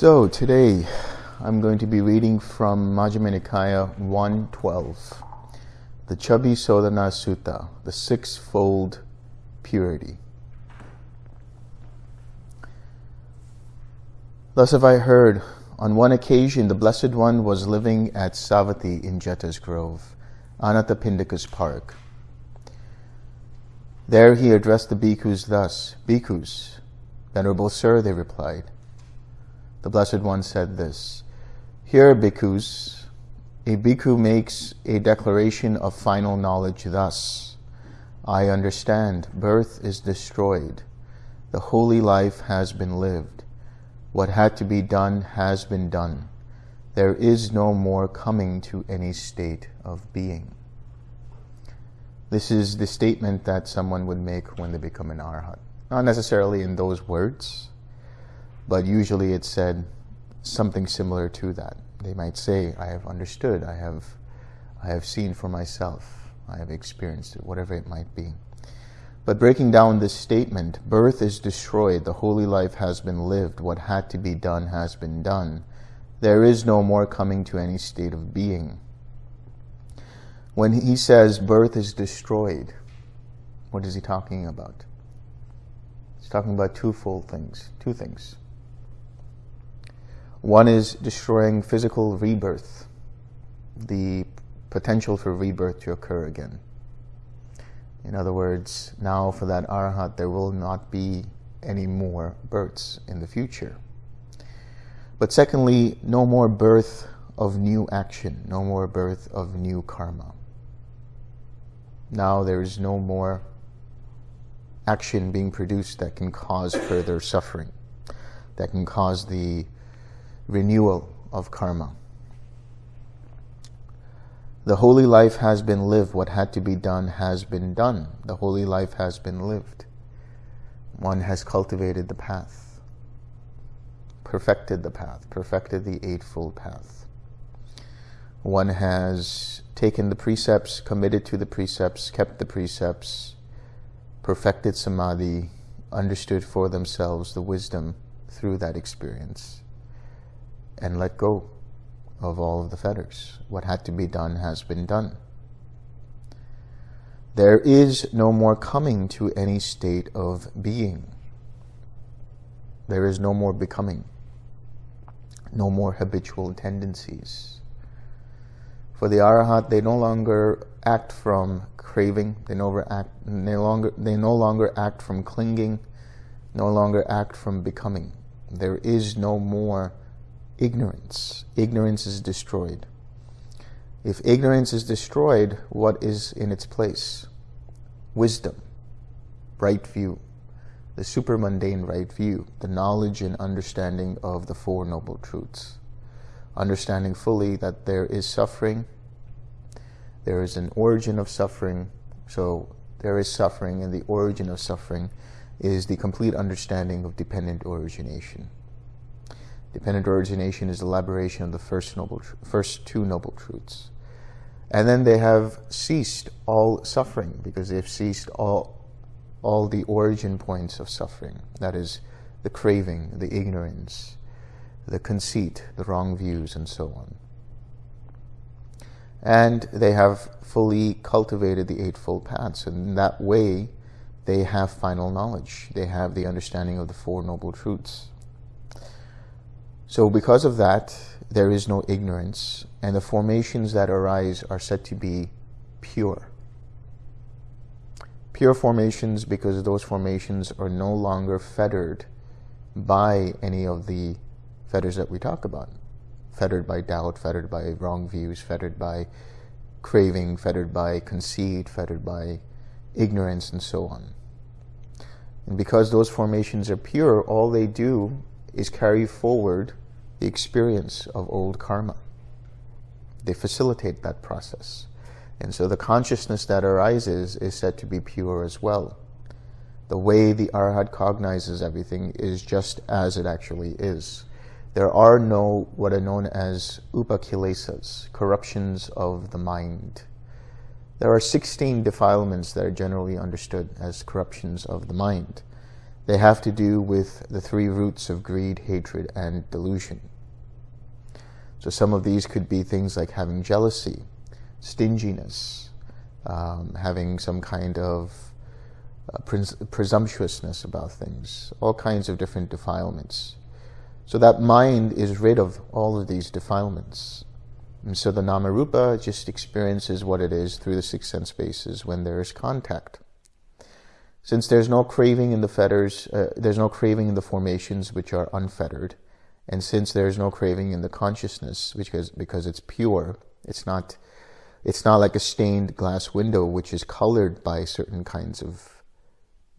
So today I'm going to be reading from Majjhima Nikaya 112, the Chabbisodhana Sutta, the sixfold purity. Thus have I heard, on one occasion the Blessed One was living at Savatthi in Jeta's Grove, Anathapindika's park. There he addressed the bhikkhus thus, Bhikkhus, Venerable Sir, they replied, the Blessed One said this, Here, bhikkhus, a bhikkhu makes a declaration of final knowledge thus, I understand, birth is destroyed, the holy life has been lived, what had to be done has been done, there is no more coming to any state of being. This is the statement that someone would make when they become an arhat. Not necessarily in those words, but usually it said something similar to that. They might say, I have understood, I have, I have seen for myself, I have experienced it, whatever it might be. But breaking down this statement, birth is destroyed, the holy life has been lived, what had to be done has been done. There is no more coming to any state of being. When he says birth is destroyed, what is he talking about? He's talking about twofold things, two things. One is destroying physical rebirth, the potential for rebirth to occur again. In other words, now for that arahat, there will not be any more births in the future. But secondly, no more birth of new action, no more birth of new karma. Now there is no more action being produced that can cause further suffering, that can cause the renewal of karma. The holy life has been lived. What had to be done has been done. The holy life has been lived. One has cultivated the path, perfected the path, perfected the Eightfold Path. One has taken the precepts, committed to the precepts, kept the precepts, perfected samadhi, understood for themselves the wisdom through that experience and let go of all of the fetters. What had to be done has been done. There is no more coming to any state of being. There is no more becoming. No more habitual tendencies. For the arahat, they no longer act from craving. They no, act, no longer, they no longer act from clinging. No longer act from becoming. There is no more ignorance. Ignorance is destroyed. If ignorance is destroyed, what is in its place? Wisdom, right view, the supermundane right view, the knowledge and understanding of the Four Noble Truths. Understanding fully that there is suffering, there is an origin of suffering, so there is suffering, and the origin of suffering is the complete understanding of dependent origination. Dependent origination is elaboration of the first, noble, first two noble truths. And then they have ceased all suffering because they've ceased all, all the origin points of suffering. That is the craving, the ignorance, the conceit, the wrong views, and so on. And they have fully cultivated the Eightfold Paths. And in that way, they have final knowledge. They have the understanding of the Four Noble Truths. So because of that, there is no ignorance, and the formations that arise are said to be pure. Pure formations because those formations are no longer fettered by any of the fetters that we talk about. Fettered by doubt, fettered by wrong views, fettered by craving, fettered by conceit, fettered by ignorance, and so on. And because those formations are pure, all they do is carry forward the experience of old karma. They facilitate that process. And so the consciousness that arises is said to be pure as well. The way the arhat cognizes everything is just as it actually is. There are no what are known as upakilesas, corruptions of the mind. There are 16 defilements that are generally understood as corruptions of the mind. They have to do with the three roots of greed, hatred, and delusion. So some of these could be things like having jealousy, stinginess, um, having some kind of uh, pres presumptuousness about things, all kinds of different defilements. So that mind is rid of all of these defilements. And so the Namarupa just experiences what it is through the six sense bases when there is contact. Since there's no craving in the fetters, uh, there's no craving in the formations which are unfettered, and since there's no craving in the consciousness, which is because it's pure, it's not, it's not like a stained glass window which is colored by certain kinds of,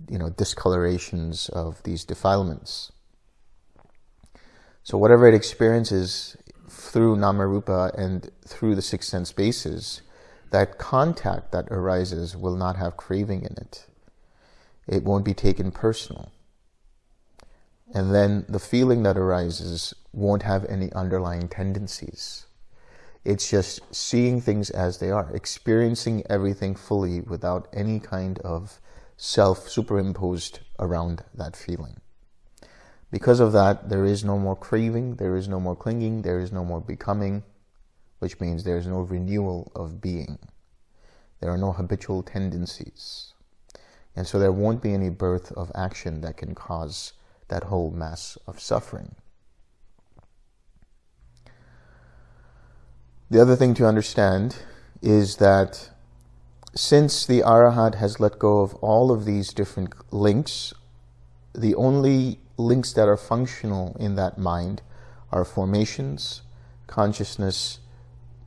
you know, discolorations of these defilements. So whatever it experiences through Namarupa and through the six sense bases, that contact that arises will not have craving in it. It won't be taken personal. And then the feeling that arises won't have any underlying tendencies. It's just seeing things as they are, experiencing everything fully without any kind of self superimposed around that feeling. Because of that, there is no more craving, there is no more clinging, there is no more becoming, which means there is no renewal of being. There are no habitual tendencies. And so there won't be any birth of action that can cause that whole mass of suffering. The other thing to understand is that since the Arahat has let go of all of these different links, the only links that are functional in that mind are formations, consciousness,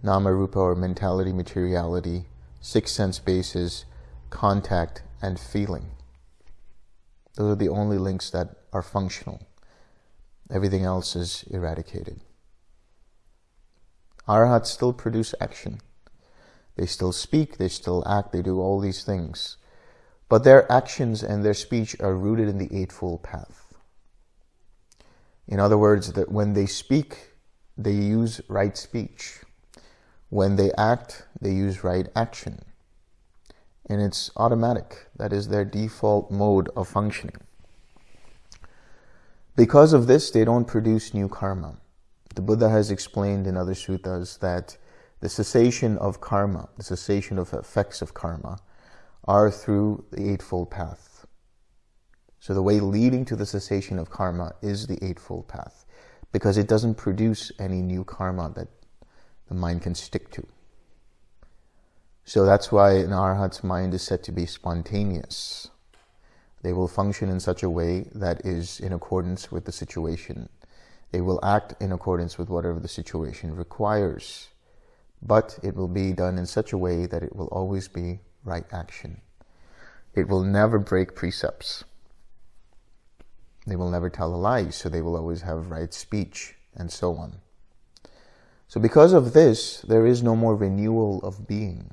nama-rupa or mentality, materiality, six sense bases, contact, and feeling. Those are the only links that are functional. Everything else is eradicated. Arhats still produce action. They still speak, they still act, they do all these things. But their actions and their speech are rooted in the Eightfold Path. In other words, that when they speak, they use right speech. When they act, they use right action. And it's automatic. That is their default mode of functioning. Because of this, they don't produce new karma. The Buddha has explained in other suttas that the cessation of karma, the cessation of effects of karma, are through the Eightfold Path. So the way leading to the cessation of karma is the Eightfold Path because it doesn't produce any new karma that the mind can stick to. So that's why an arhat's mind is said to be spontaneous. They will function in such a way that is in accordance with the situation. They will act in accordance with whatever the situation requires. But it will be done in such a way that it will always be right action. It will never break precepts. They will never tell a lie, so they will always have right speech, and so on. So because of this, there is no more renewal of being.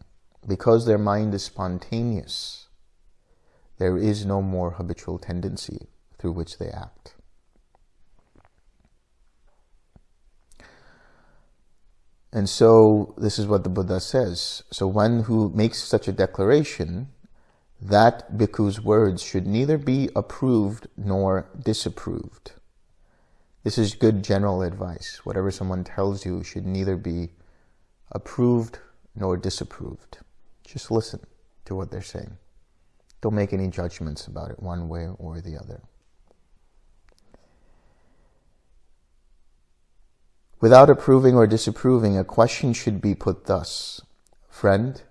Because their mind is spontaneous, there is no more habitual tendency through which they act. And so this is what the Buddha says. So one who makes such a declaration that bhikkhu's words should neither be approved nor disapproved. This is good general advice. Whatever someone tells you should neither be approved nor disapproved. Just listen to what they're saying. Don't make any judgments about it one way or the other. Without approving or disapproving, a question should be put thus. Friend,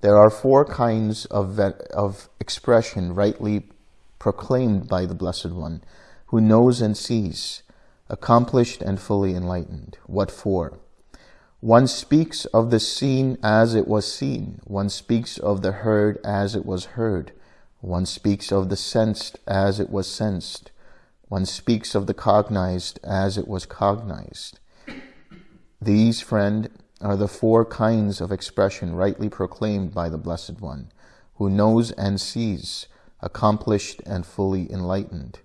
there are four kinds of, of expression rightly proclaimed by the Blessed One, who knows and sees, accomplished and fully enlightened. What for? One speaks of the seen as it was seen. One speaks of the heard as it was heard. One speaks of the sensed as it was sensed. One speaks of the cognized as it was cognized. These, friend, are the four kinds of expression rightly proclaimed by the Blessed One, who knows and sees, accomplished and fully enlightened.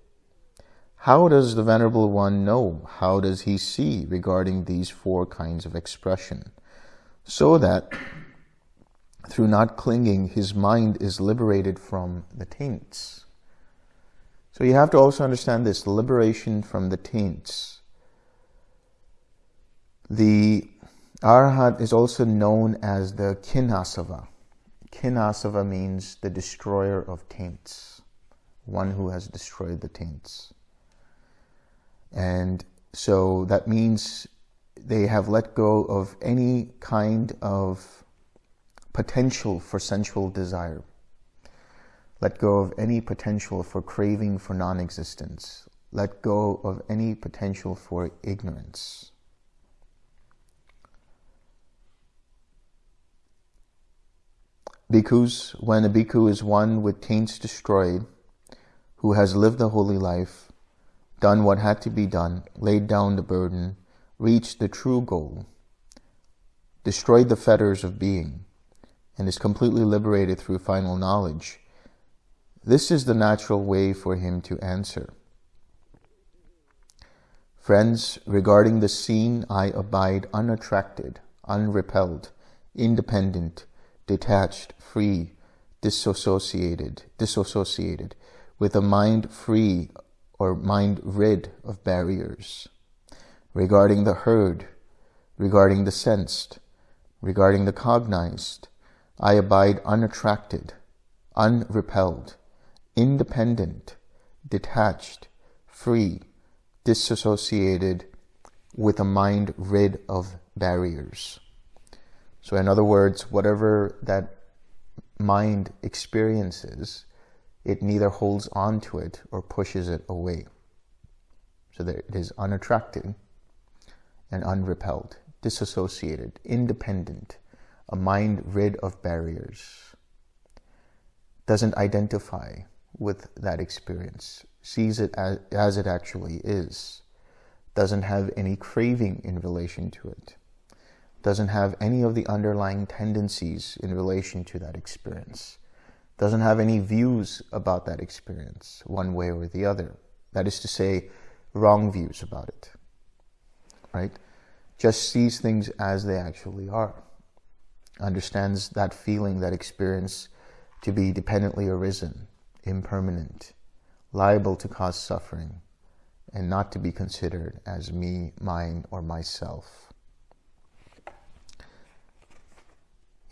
How does the Venerable One know? How does he see regarding these four kinds of expression? So that through not clinging, his mind is liberated from the taints. So you have to also understand this liberation from the taints. The Arhat is also known as the Khinasava. Khinasava means the destroyer of taints, one who has destroyed the taints. And so that means they have let go of any kind of potential for sensual desire. Let go of any potential for craving for non-existence. Let go of any potential for ignorance. Bhikkhus, when a bhikkhu is one with taints destroyed, who has lived the holy life, done what had to be done, laid down the burden, reached the true goal, destroyed the fetters of being, and is completely liberated through final knowledge, this is the natural way for him to answer. Friends, regarding the seen, I abide unattracted, unrepelled, independent, detached, free, disassociated, disassociated, with a mind free or mind rid of barriers. Regarding the heard, regarding the sensed, regarding the cognized, I abide unattracted, unrepelled, independent, detached, free, disassociated, with a mind rid of barriers. So in other words, whatever that mind experiences, it neither holds on to it or pushes it away. So that it is unattracted and unrepelled, disassociated, independent, a mind rid of barriers, doesn't identify with that experience, sees it as, as it actually is, doesn't have any craving in relation to it doesn't have any of the underlying tendencies in relation to that experience, doesn't have any views about that experience one way or the other. That is to say, wrong views about it, right? Just sees things as they actually are, understands that feeling, that experience to be dependently arisen, impermanent, liable to cause suffering, and not to be considered as me, mine, or myself.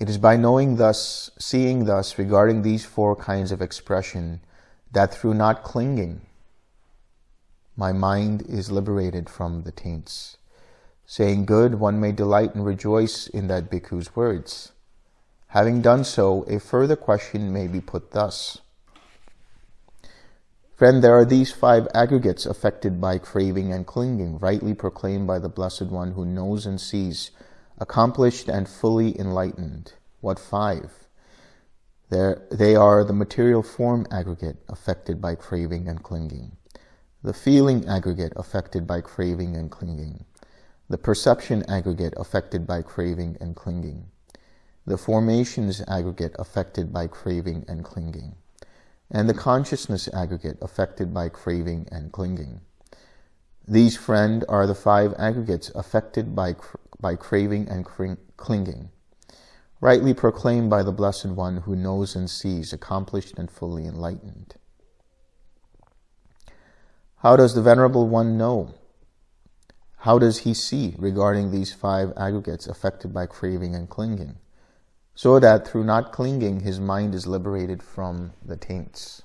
It is by knowing thus, seeing thus regarding these four kinds of expression, that through not clinging, my mind is liberated from the taints. Saying good, one may delight and rejoice in that bhikkhu's words. Having done so, a further question may be put thus. Friend, there are these five aggregates affected by craving and clinging, rightly proclaimed by the Blessed One who knows and sees accomplished and fully enlightened. What five? There, they are the material form aggregate affected by craving and clinging, the feeling aggregate affected by craving and clinging, the perception aggregate affected by craving and clinging, the formations aggregate affected by craving and clinging, and the consciousness aggregate affected by craving and clinging. These, friend, are the five aggregates affected by, by craving and clinging, rightly proclaimed by the Blessed One who knows and sees, accomplished and fully enlightened. How does the Venerable One know? How does he see regarding these five aggregates affected by craving and clinging? So that through not clinging, his mind is liberated from the taints.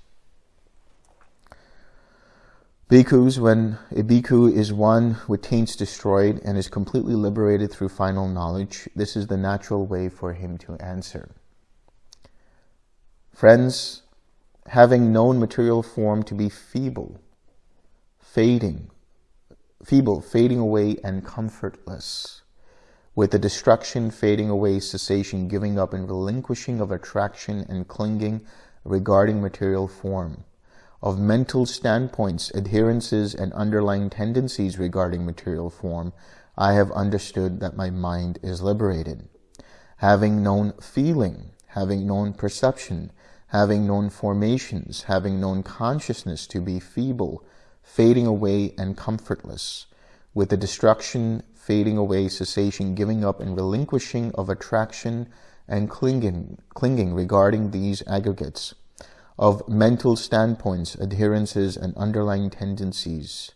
Bhikkhus, when a bhikkhu is one with taints destroyed and is completely liberated through final knowledge, this is the natural way for him to answer. Friends, having known material form to be feeble, fading, feeble, fading away and comfortless, with the destruction, fading away, cessation, giving up and relinquishing of attraction and clinging regarding material form, of mental standpoints, adherences, and underlying tendencies regarding material form, I have understood that my mind is liberated. Having known feeling, having known perception, having known formations, having known consciousness to be feeble, fading away and comfortless, with the destruction, fading away, cessation, giving up and relinquishing of attraction and clinging, clinging regarding these aggregates, of mental standpoints, adherences, and underlying tendencies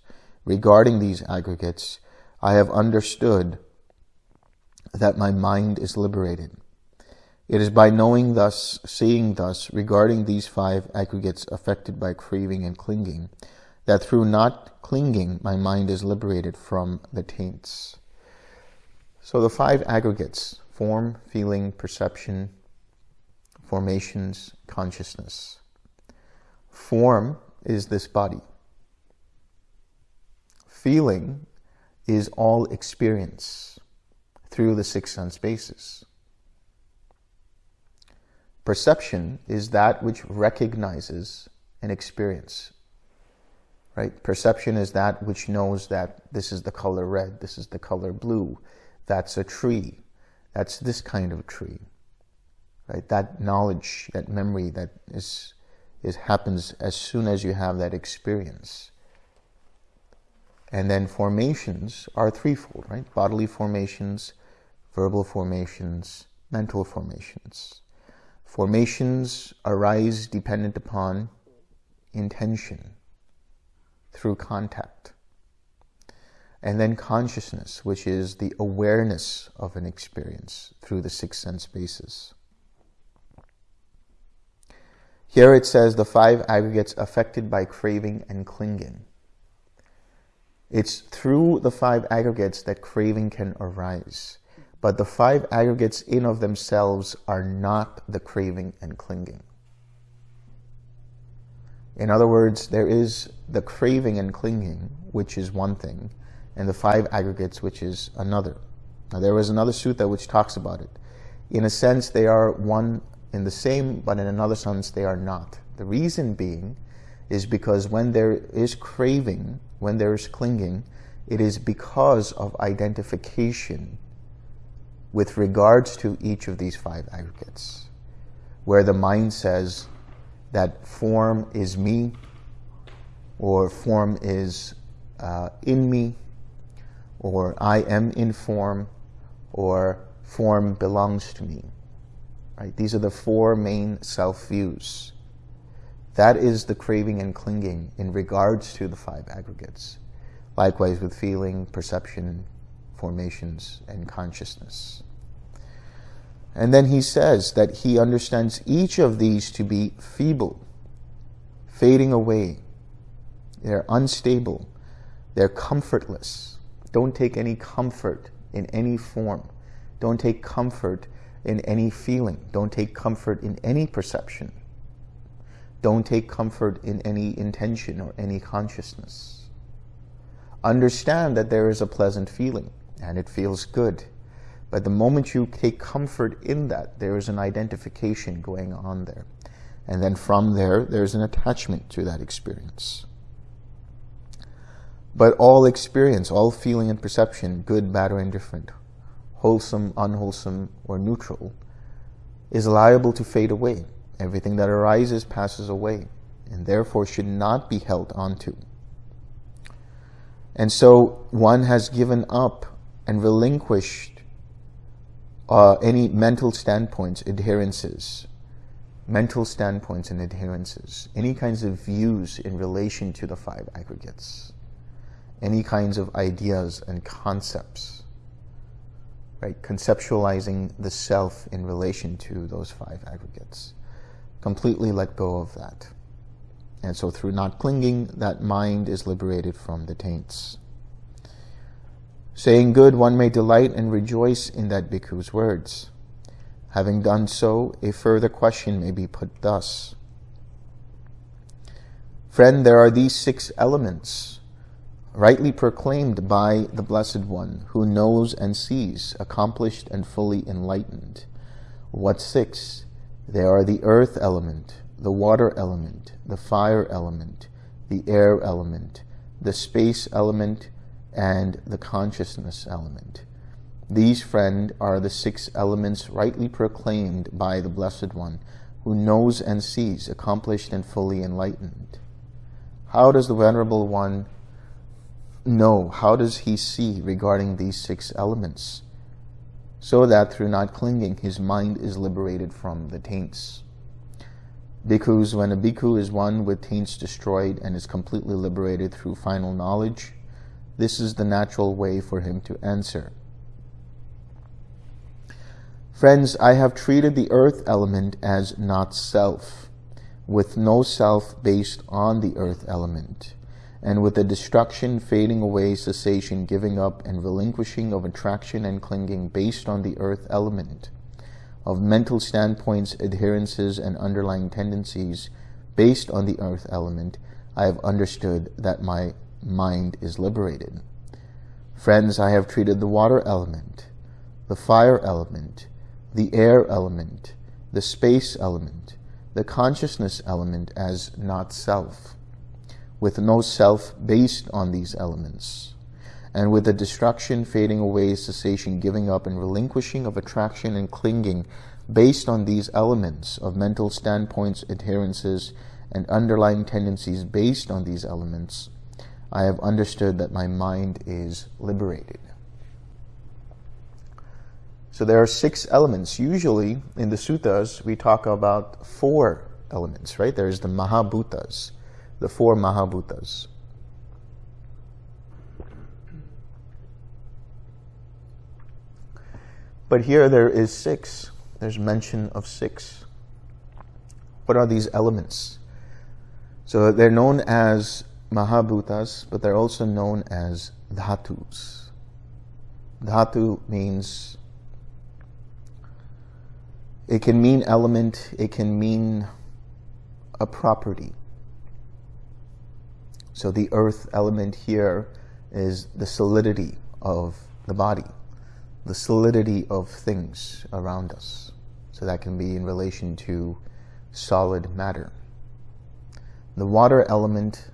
regarding these aggregates, I have understood that my mind is liberated. It is by knowing thus, seeing thus, regarding these five aggregates affected by craving and clinging, that through not clinging, my mind is liberated from the taints. So the five aggregates, form, feeling, perception, formations, consciousness. Form is this body. Feeling is all experience through the six sense bases. Perception is that which recognizes an experience. Right? Perception is that which knows that this is the color red, this is the color blue, that's a tree, that's this kind of tree. Right? That knowledge, that memory that is, is happens as soon as you have that experience. And then formations are threefold, right? Bodily formations, verbal formations, mental formations. Formations arise dependent upon intention through contact. And then consciousness, which is the awareness of an experience through the six sense bases. Here it says the five aggregates affected by craving and clinging. It's through the five aggregates that craving can arise. But the five aggregates in of themselves are not the craving and clinging. In other words, there is the craving and clinging, which is one thing, and the five aggregates, which is another. Now, there was another sutta which talks about it. In a sense, they are one in the same, but in another sense, they are not. The reason being is because when there is craving, when there is clinging, it is because of identification with regards to each of these five aggregates, where the mind says that form is me, or form is uh, in me, or I am in form, or form belongs to me. Right? These are the four main self-views. That is the craving and clinging in regards to the five aggregates. Likewise with feeling, perception, formations, and consciousness. And then he says that he understands each of these to be feeble, fading away. They're unstable. They're comfortless. Don't take any comfort in any form. Don't take comfort in any feeling. Don't take comfort in any perception. Don't take comfort in any intention or any consciousness. Understand that there is a pleasant feeling and it feels good. But the moment you take comfort in that, there is an identification going on there. And then from there, there's an attachment to that experience. But all experience, all feeling and perception, good, bad, or indifferent, wholesome, unwholesome, or neutral, is liable to fade away. Everything that arises passes away, and therefore should not be held onto. And so one has given up and relinquished uh, any mental standpoints, adherences, mental standpoints and adherences, any kinds of views in relation to the five aggregates, any kinds of ideas and concepts right? Conceptualizing the self in relation to those five aggregates. Completely let go of that. And so through not clinging, that mind is liberated from the taints. Saying good, one may delight and rejoice in that bhikkhu's words. Having done so, a further question may be put thus. Friend, there are these six elements rightly proclaimed by the Blessed One, who knows and sees, accomplished and fully enlightened. What six? There are the earth element, the water element, the fire element, the air element, the space element, and the consciousness element. These, friend, are the six elements rightly proclaimed by the Blessed One, who knows and sees, accomplished and fully enlightened. How does the Venerable One know? How does he see regarding these six elements? So that through not clinging, his mind is liberated from the taints. Bhikkhus, when a bhikkhu is one with taints destroyed and is completely liberated through final knowledge, this is the natural way for him to answer. Friends, I have treated the earth element as not self, with no self based on the earth element, and with the destruction, fading away, cessation, giving up, and relinquishing of attraction and clinging based on the earth element of mental standpoints, adherences, and underlying tendencies based on the earth element, I have understood that my mind is liberated. Friends, I have treated the water element, the fire element, the air element, the space element, the consciousness element as not self, with no self based on these elements and with the destruction, fading away, cessation, giving up, and relinquishing of attraction and clinging based on these elements of mental standpoints, adherences, and underlying tendencies based on these elements, I have understood that my mind is liberated. So there are six elements. Usually in the suttas, we talk about four elements, right? There's the Mahabhutas, the four Mahabhutas. But here there is six. There's mention of six. What are these elements? So they're known as Mahabhutas, but they're also known as Dhatus. Dhatu means, it can mean element, it can mean a property. So the earth element here is the solidity of the body the solidity of things around us. So that can be in relation to solid matter. The water element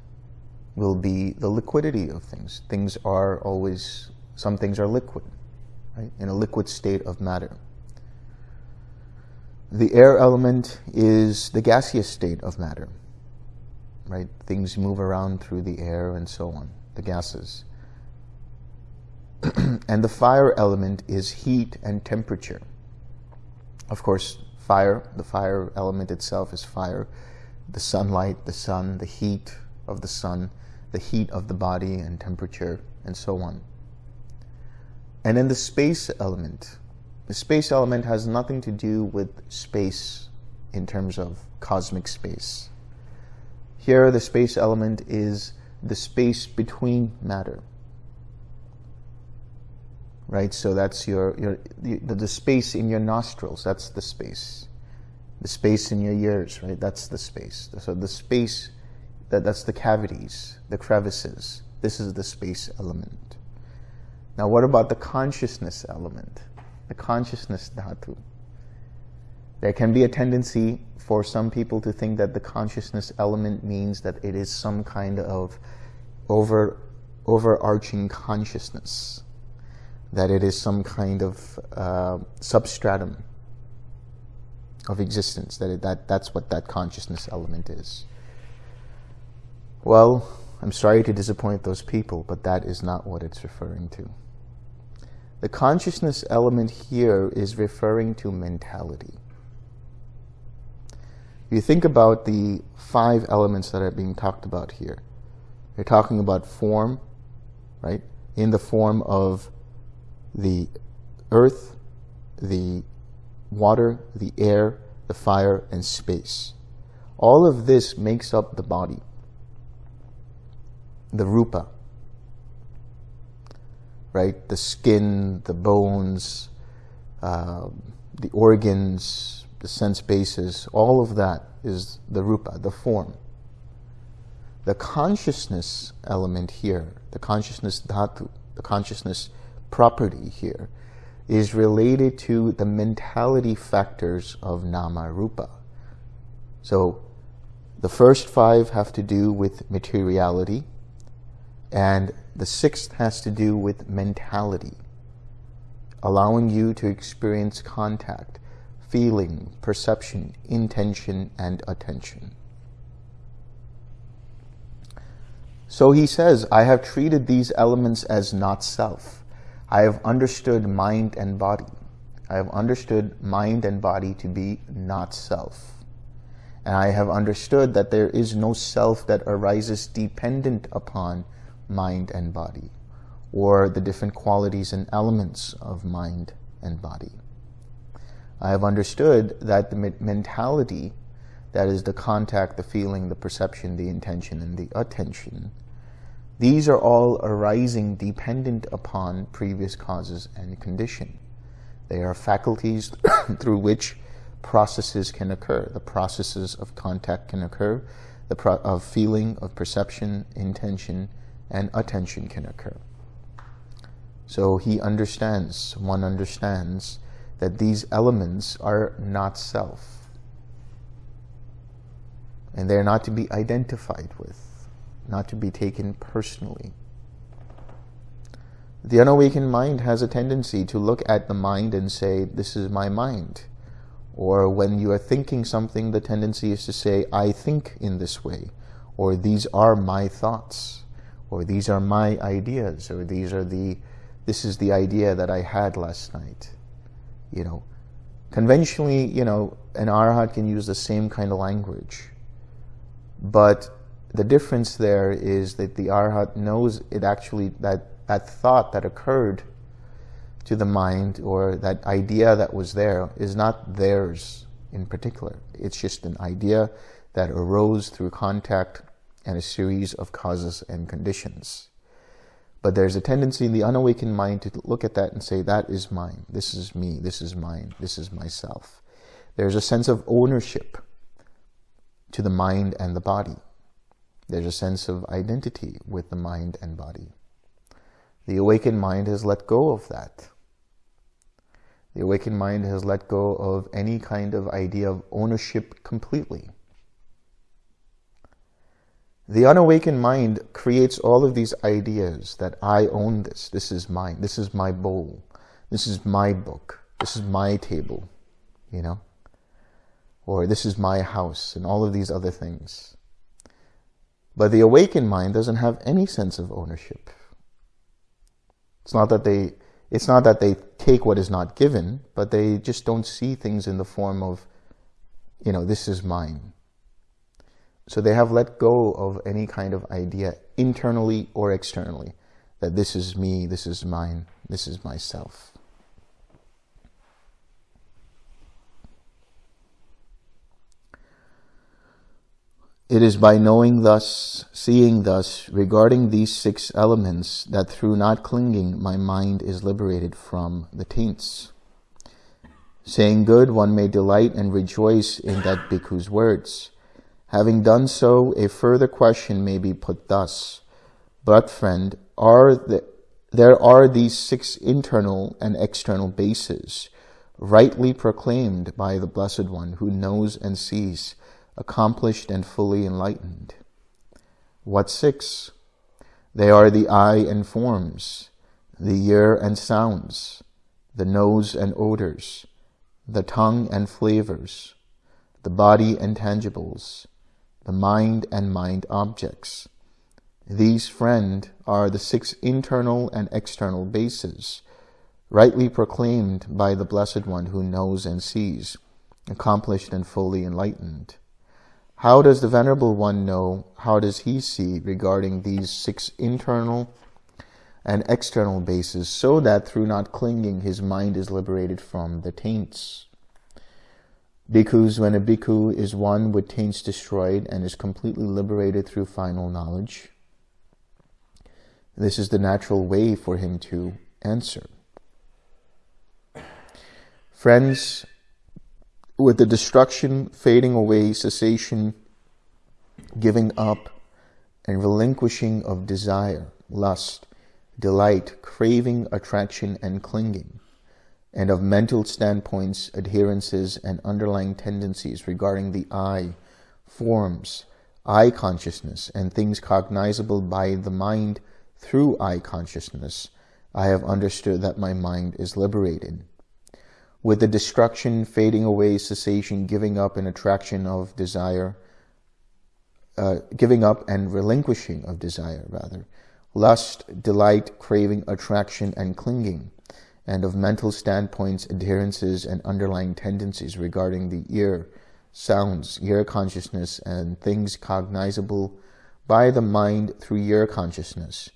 will be the liquidity of things. Things are always, some things are liquid, right? In a liquid state of matter. The air element is the gaseous state of matter, right? Things move around through the air and so on, the gases. and the fire element is heat and temperature. Of course, fire, the fire element itself is fire. The sunlight, the sun, the heat of the sun, the heat of the body and temperature, and so on. And then the space element. The space element has nothing to do with space in terms of cosmic space. Here, the space element is the space between matter right? So that's your, your the, the space in your nostrils, that's the space. The space in your ears, right? That's the space. So the space, that, that's the cavities, the crevices. This is the space element. Now what about the consciousness element? The consciousness dhatu. There can be a tendency for some people to think that the consciousness element means that it is some kind of over, overarching consciousness that it is some kind of uh, substratum of existence, that, it, that that's what that consciousness element is. Well, I'm sorry to disappoint those people, but that is not what it's referring to. The consciousness element here is referring to mentality. You think about the five elements that are being talked about here. You're talking about form, right? In the form of the earth, the water, the air, the fire, and space. All of this makes up the body, the rupa, right? The skin, the bones, uh, the organs, the sense bases, all of that is the rupa, the form. The consciousness element here, the consciousness dhatu, the consciousness property here is related to the mentality factors of nama rupa. So the first five have to do with materiality, and the sixth has to do with mentality, allowing you to experience contact, feeling, perception, intention, and attention. So he says, I have treated these elements as not self. I have understood mind and body. I have understood mind and body to be not self. And I have understood that there is no self that arises dependent upon mind and body, or the different qualities and elements of mind and body. I have understood that the mentality, that is the contact, the feeling, the perception, the intention, and the attention, these are all arising dependent upon previous causes and condition. They are faculties through which processes can occur. The processes of contact can occur, the of feeling, of perception, intention, and attention can occur. So he understands, one understands, that these elements are not self. And they're not to be identified with, not to be taken personally. The unawakened mind has a tendency to look at the mind and say, this is my mind. Or when you are thinking something, the tendency is to say, I think in this way. Or these are my thoughts. Or these are my ideas. Or these are the, this is the idea that I had last night. You know, conventionally, you know, an arhat can use the same kind of language. But the difference there is that the arhat knows it actually, that that thought that occurred to the mind or that idea that was there is not theirs in particular. It's just an idea that arose through contact and a series of causes and conditions. But there's a tendency in the unawakened mind to look at that and say, that is mine, this is me, this is mine, this is myself. There's a sense of ownership to the mind and the body. There's a sense of identity with the mind and body. The awakened mind has let go of that. The awakened mind has let go of any kind of idea of ownership completely. The unawakened mind creates all of these ideas that I own this, this is mine, this is my bowl, this is my book, this is my table, you know, or this is my house, and all of these other things. But the awakened mind doesn't have any sense of ownership. It's not that they it's not that they take what is not given, but they just don't see things in the form of, you know, this is mine. So they have let go of any kind of idea internally or externally that this is me, this is mine, this is myself. It is by knowing thus, seeing thus, regarding these six elements, that through not clinging my mind is liberated from the taints. Saying good, one may delight and rejoice in that bhikkhu's words. Having done so, a further question may be put thus. But friend, are the, there are these six internal and external bases, rightly proclaimed by the Blessed One who knows and sees, accomplished and fully enlightened. What six? They are the eye and forms, the ear and sounds, the nose and odors, the tongue and flavors, the body and tangibles, the mind and mind objects. These, friend, are the six internal and external bases, rightly proclaimed by the Blessed One who knows and sees, accomplished and fully enlightened. How does the Venerable One know, how does he see regarding these six internal and external bases so that through not clinging his mind is liberated from the taints? Bhikkhus, when a bhikkhu is one with taints destroyed and is completely liberated through final knowledge, this is the natural way for him to answer. Friends, with the destruction, fading away, cessation, giving up, and relinquishing of desire, lust, delight, craving, attraction, and clinging, and of mental standpoints, adherences, and underlying tendencies regarding the eye, forms, eye consciousness, and things cognizable by the mind through eye consciousness, I have understood that my mind is liberated. With the destruction, fading away, cessation, giving up and attraction of desire, uh, giving up and relinquishing of desire, rather, lust, delight, craving, attraction, and clinging, and of mental standpoints, adherences, and underlying tendencies regarding the ear, sounds, ear consciousness, and things cognizable by the mind through ear consciousness,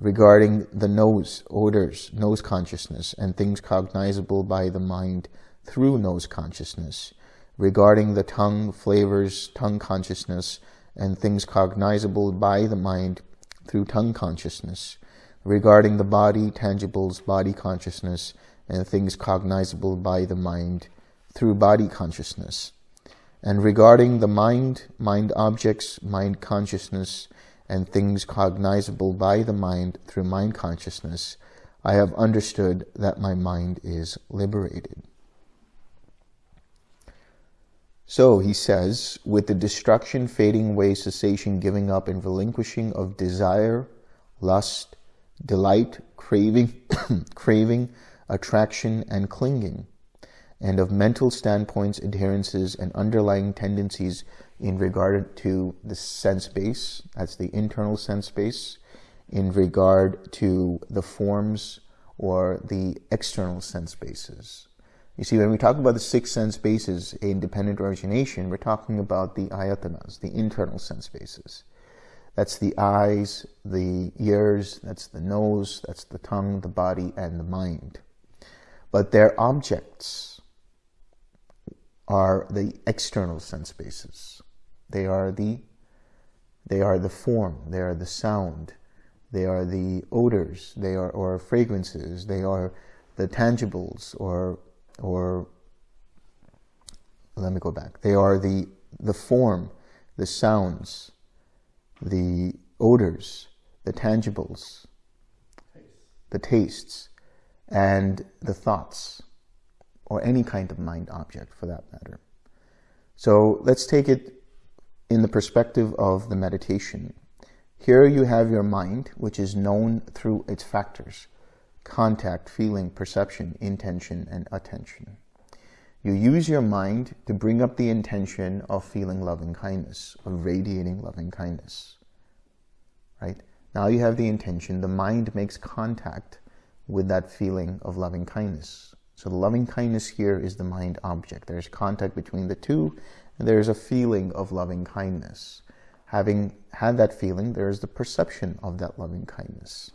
regarding the nose, odors, nose consciousness, and things cognizable by the mind through nose consciousness, regarding the tongue, flavors, tongue consciousness, and things cognizable by the mind through tongue consciousness, regarding the body, tangibles, body consciousness, and things cognizable by the mind through body consciousness. And regarding the mind, mind objects, mind consciousness, and things cognizable by the mind through mind consciousness, I have understood that my mind is liberated. So, he says, with the destruction, fading away, cessation, giving up, and relinquishing of desire, lust, delight, craving, craving, attraction, and clinging, and of mental standpoints, adherences, and underlying tendencies in regard to the sense base, that's the internal sense base, in regard to the forms or the external sense bases. You see, when we talk about the six sense bases in dependent origination, we're talking about the ayatanas, the internal sense bases. That's the eyes, the ears, that's the nose, that's the tongue, the body, and the mind. But their objects are the external sense bases. They are the they are the form, they are the sound, they are the odors, they are or fragrances, they are the tangibles or or let me go back. They are the, the form, the sounds, the odors, the tangibles, the tastes, and the thoughts, or any kind of mind object for that matter. So let's take it in the perspective of the meditation. Here you have your mind, which is known through its factors contact, feeling, perception, intention, and attention. You use your mind to bring up the intention of feeling loving kindness, of radiating loving kindness. Right? Now you have the intention, the mind makes contact with that feeling of loving kindness. So the loving kindness here is the mind object. There's contact between the two, and there's a feeling of loving kindness. Having had that feeling, there's the perception of that loving kindness.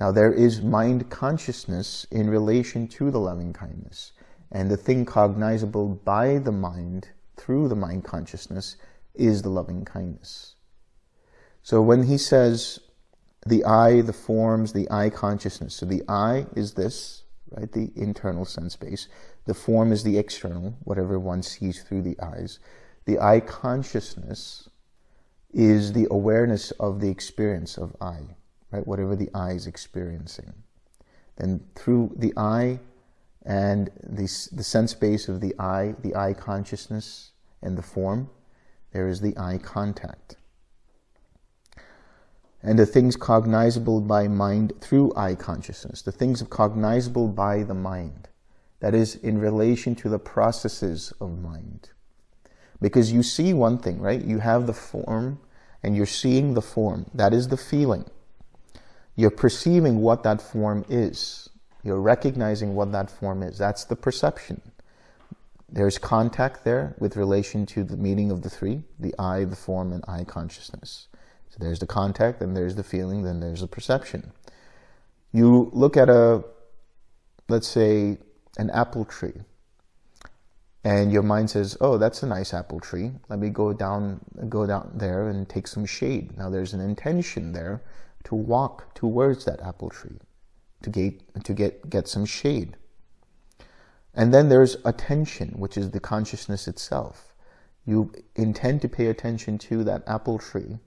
Now there is mind consciousness in relation to the loving kindness. And the thing cognizable by the mind through the mind consciousness is the loving kindness. So when he says the eye, the forms, the eye consciousness. So the eye is this, right? The internal sense base. The form is the external, whatever one sees through the eyes. The eye consciousness is the awareness of the experience of eye right? Whatever the eye is experiencing. Then through the eye and the, the sense base of the eye, the eye consciousness and the form, there is the eye contact. And the things cognizable by mind through eye consciousness, the things cognizable by the mind, that is in relation to the processes of mind. Because you see one thing, right? You have the form and you're seeing the form. That is the feeling. You're perceiving what that form is. You're recognizing what that form is. That's the perception. There's contact there with relation to the meaning of the three, the eye, the form, and eye consciousness. So there's the contact, then there's the feeling, then there's the perception. You look at a, let's say, an apple tree, and your mind says, oh, that's a nice apple tree. Let me go down, go down there and take some shade. Now there's an intention there to walk towards that apple tree to get, to get, get some shade. And then there's attention, which is the consciousness itself. You intend to pay attention to that apple tree.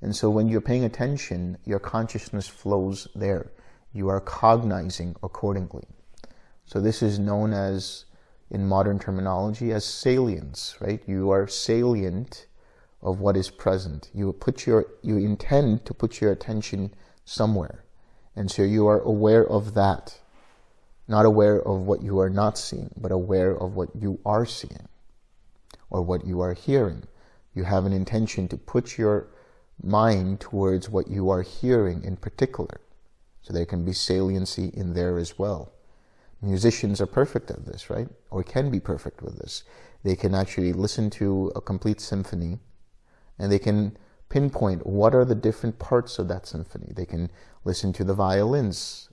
And so when you're paying attention, your consciousness flows there. You are cognizing accordingly. So this is known as, in modern terminology, as salience, right? You are salient of what is present. You put your, you intend to put your attention somewhere. And so you are aware of that. Not aware of what you are not seeing, but aware of what you are seeing or what you are hearing. You have an intention to put your mind towards what you are hearing in particular. So there can be saliency in there as well. Musicians are perfect at this, right? Or can be perfect with this. They can actually listen to a complete symphony and they can pinpoint what are the different parts of that symphony. They can listen to the violins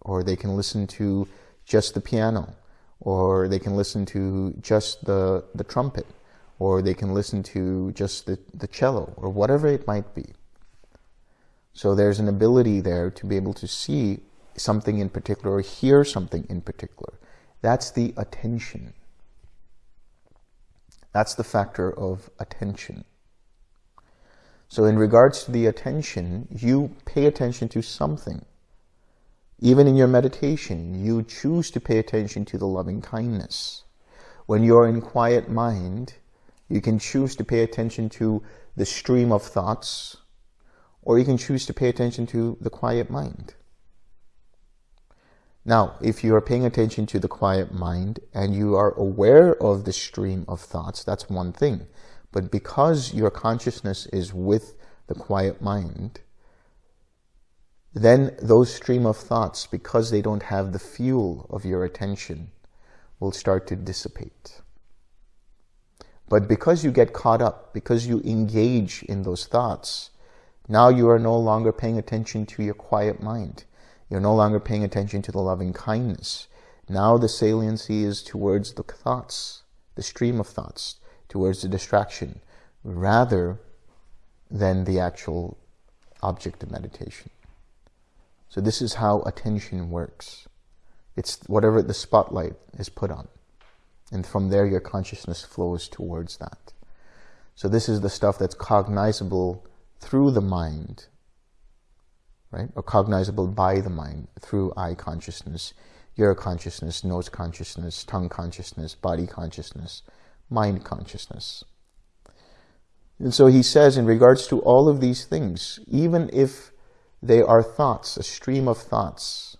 or they can listen to just the piano or they can listen to just the, the trumpet or they can listen to just the, the cello or whatever it might be. So there's an ability there to be able to see something in particular or hear something in particular. That's the attention. That's the factor of attention. So in regards to the attention, you pay attention to something. Even in your meditation, you choose to pay attention to the loving kindness. When you're in quiet mind, you can choose to pay attention to the stream of thoughts, or you can choose to pay attention to the quiet mind. Now, if you are paying attention to the quiet mind and you are aware of the stream of thoughts, that's one thing. But because your consciousness is with the quiet mind, then those stream of thoughts, because they don't have the fuel of your attention, will start to dissipate. But because you get caught up, because you engage in those thoughts, now you are no longer paying attention to your quiet mind. You're no longer paying attention to the loving kindness. Now the saliency is towards the thoughts, the stream of thoughts, towards the distraction, rather than the actual object of meditation. So this is how attention works. It's whatever the spotlight is put on. And from there, your consciousness flows towards that. So this is the stuff that's cognizable through the mind right? Or cognizable by the mind through eye consciousness, ear consciousness, nose consciousness, tongue consciousness, body consciousness, mind consciousness. And so he says in regards to all of these things, even if they are thoughts, a stream of thoughts,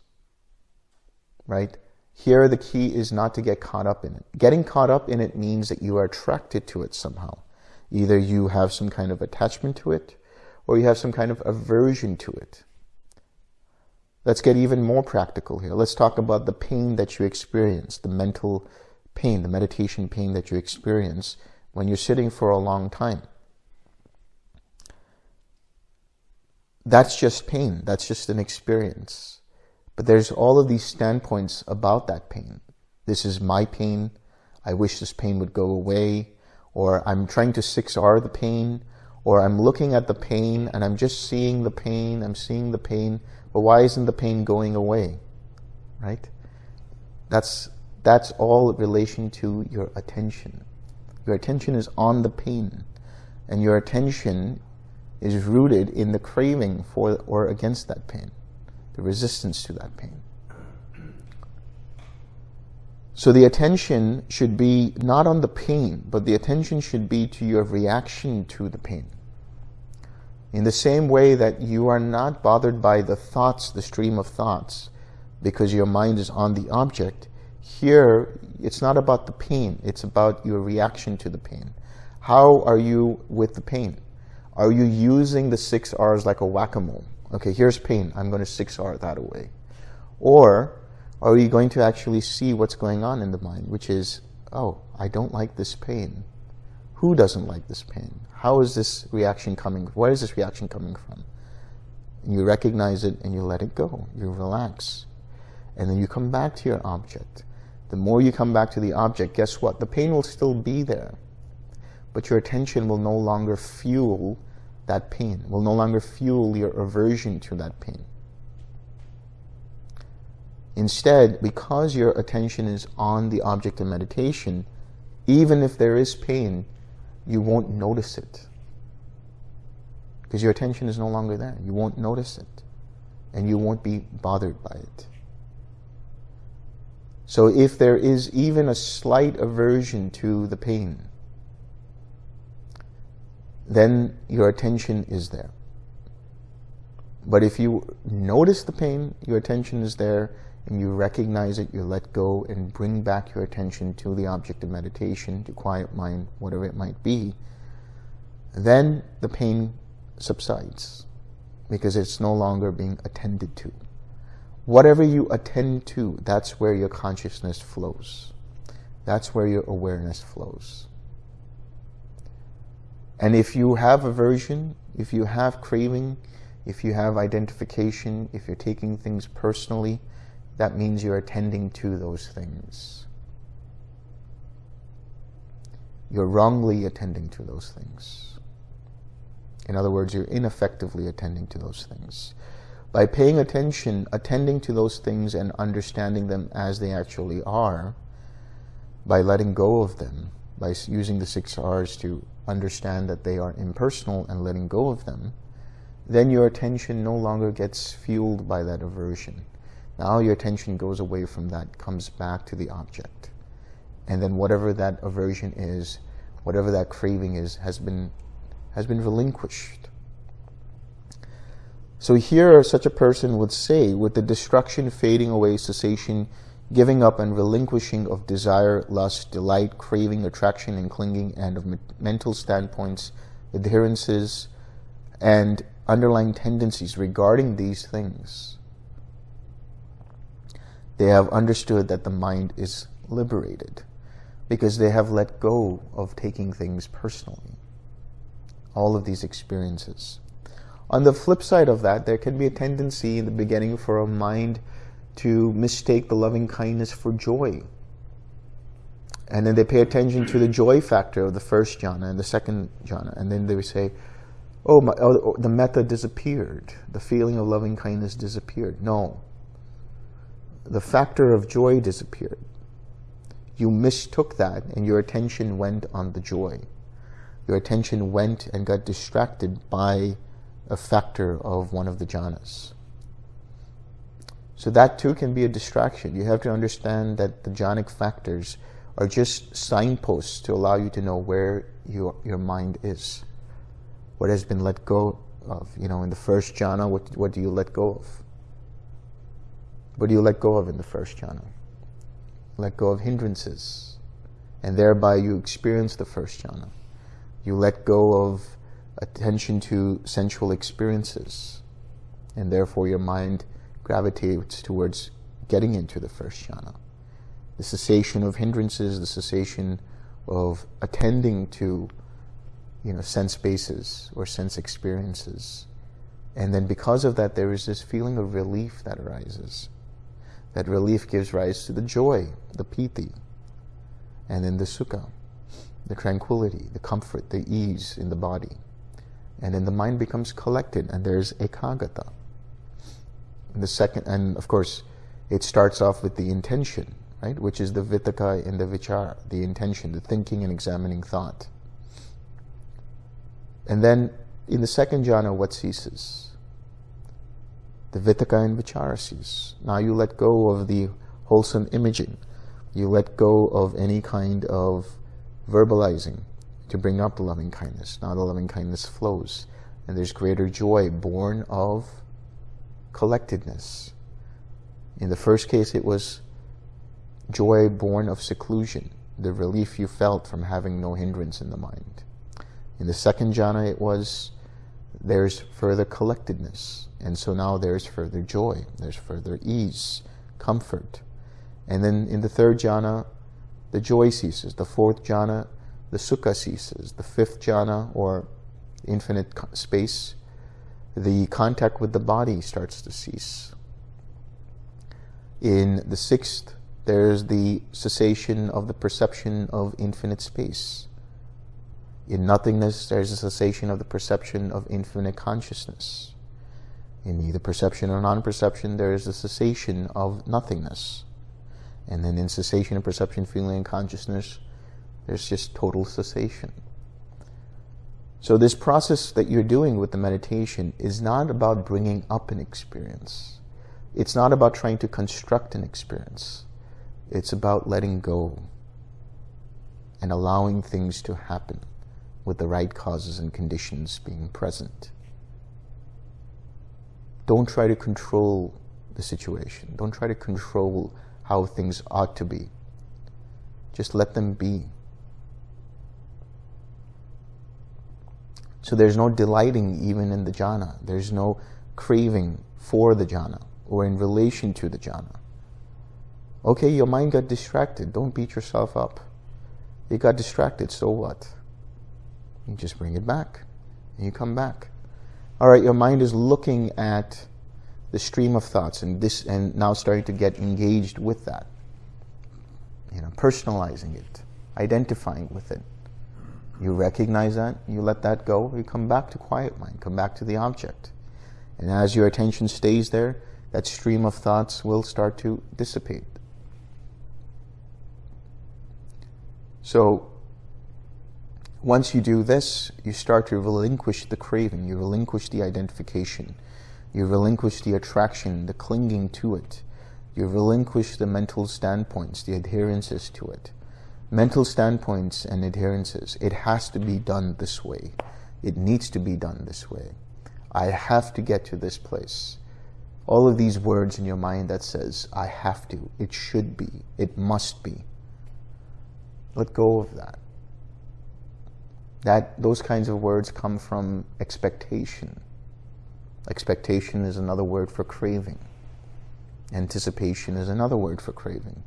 right? Here the key is not to get caught up in it. Getting caught up in it means that you are attracted to it somehow. Either you have some kind of attachment to it, or you have some kind of aversion to it. Let's get even more practical here. Let's talk about the pain that you experience, the mental pain, the meditation pain that you experience when you're sitting for a long time. That's just pain. That's just an experience. But there's all of these standpoints about that pain. This is my pain. I wish this pain would go away. Or I'm trying to 6R the pain. Or I'm looking at the pain and I'm just seeing the pain. I'm seeing the pain. But why isn't the pain going away? Right? That's, that's all relation to your attention. Your attention is on the pain. And your attention is rooted in the craving for or against that pain, the resistance to that pain. So the attention should be not on the pain, but the attention should be to your reaction to the pain. In the same way that you are not bothered by the thoughts, the stream of thoughts, because your mind is on the object, here it's not about the pain, it's about your reaction to the pain. How are you with the pain? Are you using the six R's like a whack-a-mole? Okay, here's pain, I'm going to six R that away. Or are you going to actually see what's going on in the mind, which is, oh, I don't like this pain. Who doesn't like this pain? How is this reaction coming? Where is this reaction coming from? And you recognize it and you let it go. You relax. And then you come back to your object. The more you come back to the object, guess what? The pain will still be there. But your attention will no longer fuel that pain, will no longer fuel your aversion to that pain. Instead, because your attention is on the object of meditation, even if there is pain, you won't notice it. Because your attention is no longer there. You won't notice it. And you won't be bothered by it. So if there is even a slight aversion to the pain, then your attention is there. But if you notice the pain, your attention is there, and you recognize it, you let go and bring back your attention to the object of meditation, to quiet mind, whatever it might be, then the pain subsides because it's no longer being attended to. Whatever you attend to, that's where your consciousness flows. That's where your awareness flows. And if you have aversion, if you have craving, if you have identification, if you're taking things personally, that means you're attending to those things. You're wrongly attending to those things. In other words, you're ineffectively attending to those things. By paying attention, attending to those things and understanding them as they actually are, by letting go of them, by using the six R's to understand that they are impersonal and letting go of them, then your attention no longer gets fueled by that aversion. Now your attention goes away from that, comes back to the object. And then whatever that aversion is, whatever that craving is, has been, has been relinquished. So here such a person would say, with the destruction, fading away, cessation, giving up and relinquishing of desire, lust, delight, craving, attraction, and clinging, and of mental standpoints, adherences, and underlying tendencies regarding these things. They have understood that the mind is liberated because they have let go of taking things personally. All of these experiences. On the flip side of that, there can be a tendency in the beginning for a mind to mistake the loving kindness for joy. And then they pay attention to the joy factor of the first jhana and the second jhana. And then they say, oh, my, oh, oh, the metta disappeared. The feeling of loving kindness disappeared. No. The factor of joy disappeared. You mistook that and your attention went on the joy. Your attention went and got distracted by a factor of one of the jhanas. So that too can be a distraction. You have to understand that the jhanic factors are just signposts to allow you to know where your, your mind is. What has been let go of. You know, in the first jhana, what, what do you let go of? What do you let go of in the first jhana? Let go of hindrances. And thereby you experience the first jhana. You let go of attention to sensual experiences. And therefore your mind gravitates towards getting into the first jhana. The cessation of hindrances, the cessation of attending to you know, sense bases or sense experiences. And then because of that, there is this feeling of relief that arises. That relief gives rise to the joy, the piti, and then the sukha, the tranquility, the comfort, the ease in the body. And then the mind becomes collected and there's ekaggata the second, and of course, it starts off with the intention, right? Which is the vitakka and the vichara, the intention, the thinking and examining thought. And then in the second jhana, what ceases? The vitakka and vichara cease. Now you let go of the wholesome imaging. You let go of any kind of verbalizing to bring up the loving kindness. Now the loving kindness flows. And there's greater joy born of collectedness. In the first case, it was joy born of seclusion, the relief you felt from having no hindrance in the mind. In the second jhana, it was there's further collectedness. And so now there's further joy, there's further ease, comfort. And then in the third jhana, the joy ceases. The fourth jhana, the sukha ceases. The fifth jhana, or infinite space, the contact with the body starts to cease. In the sixth, there's the cessation of the perception of infinite space. In nothingness, there's a cessation of the perception of infinite consciousness. In either perception or non-perception, there is a cessation of nothingness. And then in cessation of perception, feeling, and consciousness, there's just total cessation. So this process that you're doing with the meditation is not about bringing up an experience. It's not about trying to construct an experience. It's about letting go and allowing things to happen with the right causes and conditions being present. Don't try to control the situation. Don't try to control how things ought to be. Just let them be. So there's no delighting even in the jhana. There's no craving for the jhana or in relation to the jhana. Okay, your mind got distracted. Don't beat yourself up. It got distracted, so what? You just bring it back and you come back. All right, your mind is looking at the stream of thoughts and this and now starting to get engaged with that. You know, personalizing it, identifying with it. You recognize that, you let that go, you come back to quiet mind, come back to the object. And as your attention stays there, that stream of thoughts will start to dissipate. So once you do this, you start to relinquish the craving, you relinquish the identification, you relinquish the attraction, the clinging to it. You relinquish the mental standpoints, the adherences to it. Mental standpoints and adherences, it has to be done this way. It needs to be done this way. I have to get to this place. All of these words in your mind that says, I have to, it should be, it must be. Let go of that. That Those kinds of words come from expectation. Expectation is another word for craving. Anticipation is another word for craving.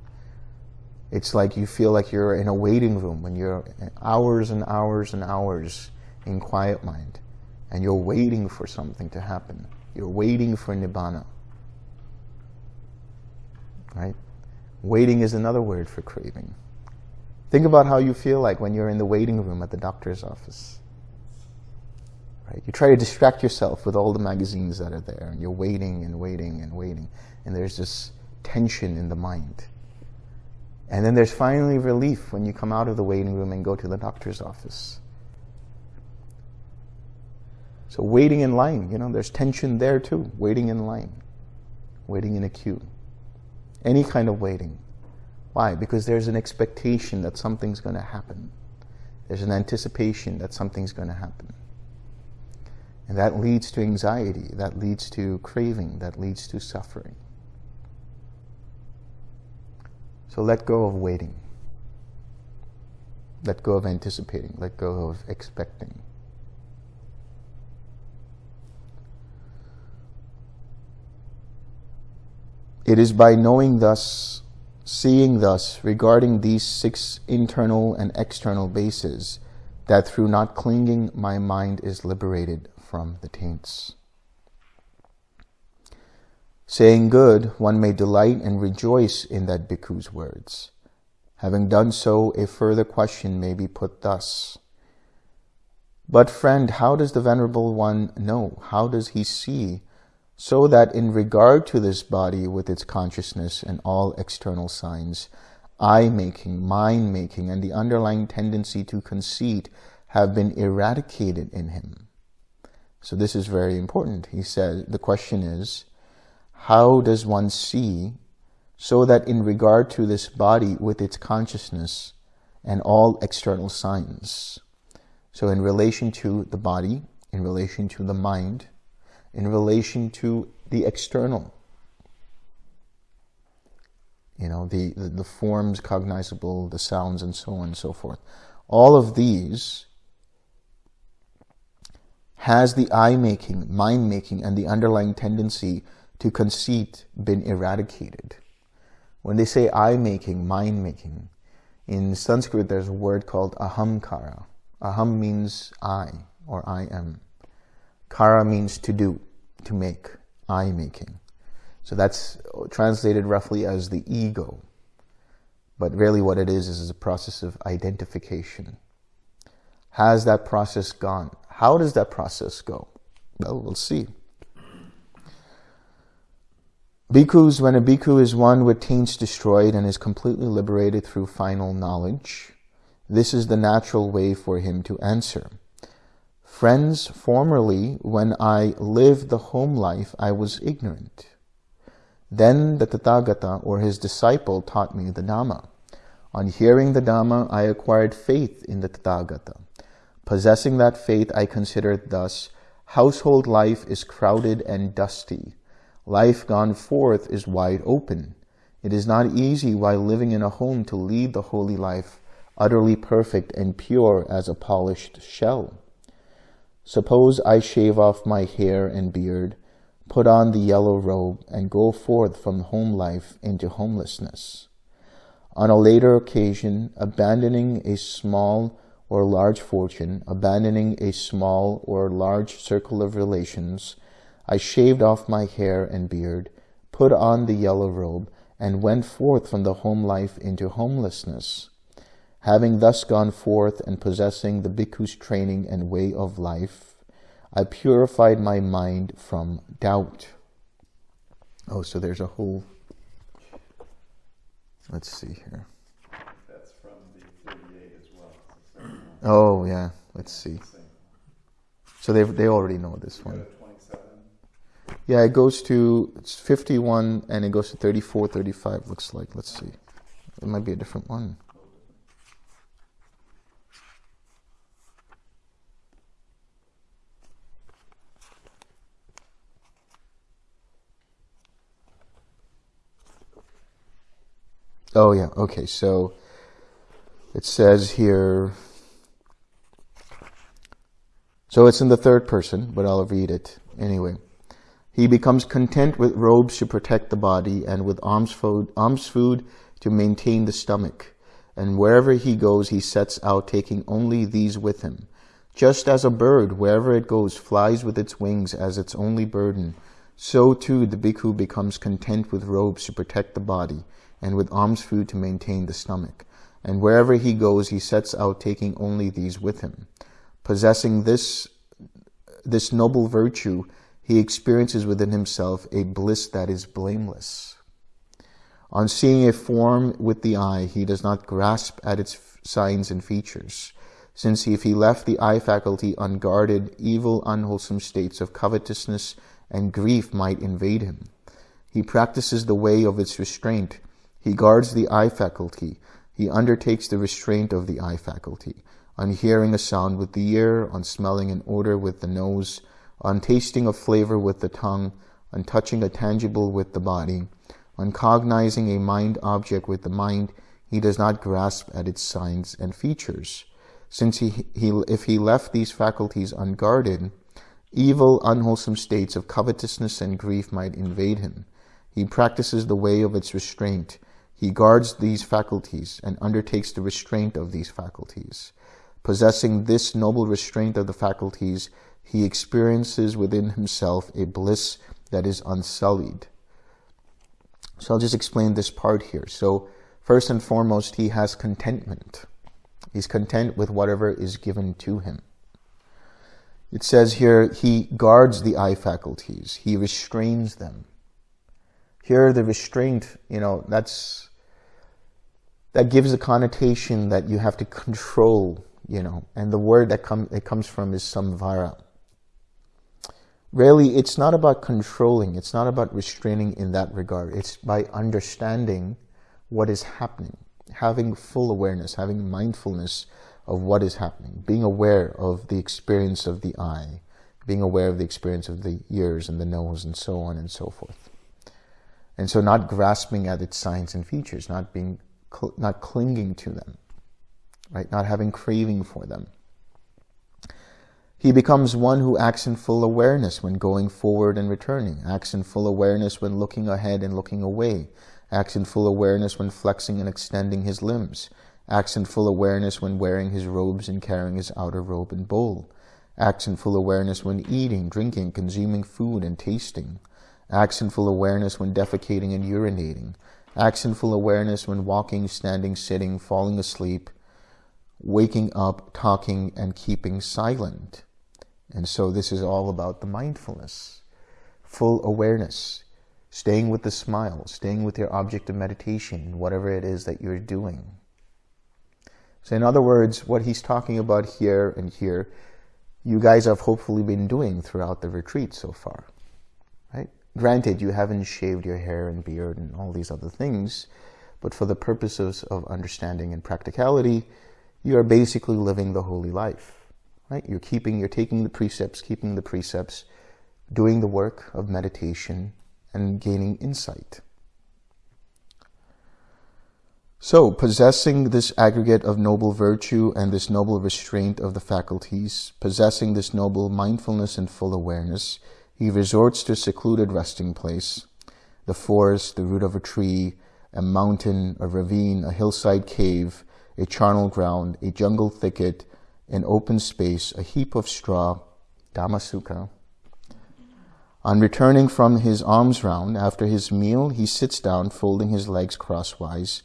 It's like you feel like you're in a waiting room when you're hours and hours and hours in quiet mind and you're waiting for something to happen. You're waiting for nibbana. Right? Waiting is another word for craving. Think about how you feel like when you're in the waiting room at the doctor's office. Right? You try to distract yourself with all the magazines that are there, and you're waiting and waiting and waiting, and there's this tension in the mind. And then there's finally relief when you come out of the waiting room and go to the doctor's office. So waiting in line, you know, there's tension there too, waiting in line, waiting in a queue. Any kind of waiting. Why? Because there's an expectation that something's going to happen. There's an anticipation that something's going to happen. And that leads to anxiety, that leads to craving, that leads to suffering. So let go of waiting. Let go of anticipating. Let go of expecting. It is by knowing thus, seeing thus, regarding these six internal and external bases, that through not clinging my mind is liberated from the taints. Saying good, one may delight and rejoice in that bhikkhu's words. Having done so, a further question may be put thus. But friend, how does the Venerable One know? How does he see? So that in regard to this body with its consciousness and all external signs, I-making, mind-making, and the underlying tendency to conceit have been eradicated in him. So this is very important. He said, the question is, how does one see so that in regard to this body with its consciousness and all external signs, so in relation to the body, in relation to the mind, in relation to the external, you know, the, the, the forms cognizable, the sounds, and so on and so forth. All of these has the I-making, mind-making, and the underlying tendency to conceit been eradicated? When they say I-making, mind-making, in Sanskrit there's a word called ahamkara. Aham means I, or I am. Kara means to do, to make, I-making. So that's translated roughly as the ego. But really what it is, is a process of identification. Has that process gone? How does that process go? Well, we'll see. Bhikkhus, when a bhikkhu is one with taints destroyed and is completely liberated through final knowledge, this is the natural way for him to answer. Friends, formerly, when I lived the home life, I was ignorant. Then the Tathagata, or his disciple, taught me the Dhamma. On hearing the Dhamma, I acquired faith in the Tathagata. Possessing that faith, I considered thus, household life is crowded and dusty. Life gone forth is wide open. It is not easy while living in a home to lead the holy life, utterly perfect and pure as a polished shell. Suppose I shave off my hair and beard, put on the yellow robe, and go forth from home life into homelessness. On a later occasion, abandoning a small or large fortune, abandoning a small or large circle of relations, I shaved off my hair and beard, put on the yellow robe, and went forth from the home life into homelessness. Having thus gone forth and possessing the bhikkhu's training and way of life, I purified my mind from doubt. Oh, so there's a whole. Let's see here. That's from the 38 as well. Oh, yeah. Let's see. So they they already know this one. Yeah, it goes to it's 51 and it goes to 34, 35 looks like. Let's see. It might be a different one. Oh yeah, okay. So it says here so it's in the third person, but I'll read it anyway. He becomes content with robes to protect the body and with alms food, alms food to maintain the stomach. And wherever he goes, he sets out taking only these with him. Just as a bird, wherever it goes, flies with its wings as its only burden, so too the bhikkhu becomes content with robes to protect the body and with alms food to maintain the stomach. And wherever he goes, he sets out taking only these with him. Possessing this, this noble virtue, he experiences within himself a bliss that is blameless. On seeing a form with the eye, he does not grasp at its signs and features, since if he left the eye faculty unguarded, evil, unwholesome states of covetousness and grief might invade him. He practices the way of its restraint. He guards the eye faculty. He undertakes the restraint of the eye faculty. On hearing a sound with the ear, on smelling an odor with the nose, on tasting a flavor with the tongue, on touching a tangible with the body, on cognizing a mind object with the mind, he does not grasp at its signs and features. Since he, he, if he left these faculties unguarded, evil, unwholesome states of covetousness and grief might invade him. He practices the way of its restraint. He guards these faculties and undertakes the restraint of these faculties. Possessing this noble restraint of the faculties, he experiences within himself a bliss that is unsullied. So I'll just explain this part here. So first and foremost, he has contentment. He's content with whatever is given to him. It says here, he guards the eye faculties. He restrains them. Here, the restraint, you know, that's, that gives a connotation that you have to control, you know, and the word that come, it comes from is samvara really it's not about controlling it's not about restraining in that regard. It's by understanding what is happening having full awareness having mindfulness of what is happening being aware of the experience of the eye being aware of the experience of the ears and the nose and so on and so forth. And so not grasping at its signs and features not being not clinging to them right? Not having craving for them he becomes one who acts in full awareness when going forward and returning, acts in full awareness when looking ahead and looking away, acts in full awareness when flexing and extending his limbs, acts in full awareness when wearing his robes and carrying his outer robe and bowl, acts in full awareness when eating, drinking, consuming food and tasting, acts in full awareness when defecating and urinating, acts in full awareness when walking, standing, sitting, falling asleep, waking up, talking, and keeping silent. And so this is all about the mindfulness, full awareness, staying with the smile, staying with your object of meditation, whatever it is that you're doing. So in other words, what he's talking about here and here, you guys have hopefully been doing throughout the retreat so far, right? Granted, you haven't shaved your hair and beard and all these other things, but for the purposes of understanding and practicality, you are basically living the holy life. Right? You're keeping, you're taking the precepts, keeping the precepts, doing the work of meditation and gaining insight. So, possessing this aggregate of noble virtue and this noble restraint of the faculties, possessing this noble mindfulness and full awareness, He resorts to a secluded resting place, the forest, the root of a tree, a mountain, a ravine, a hillside cave, a charnel ground, a jungle thicket, an open space, a heap of straw, Dhammasukha. On returning from his alms round, after his meal, he sits down, folding his legs crosswise,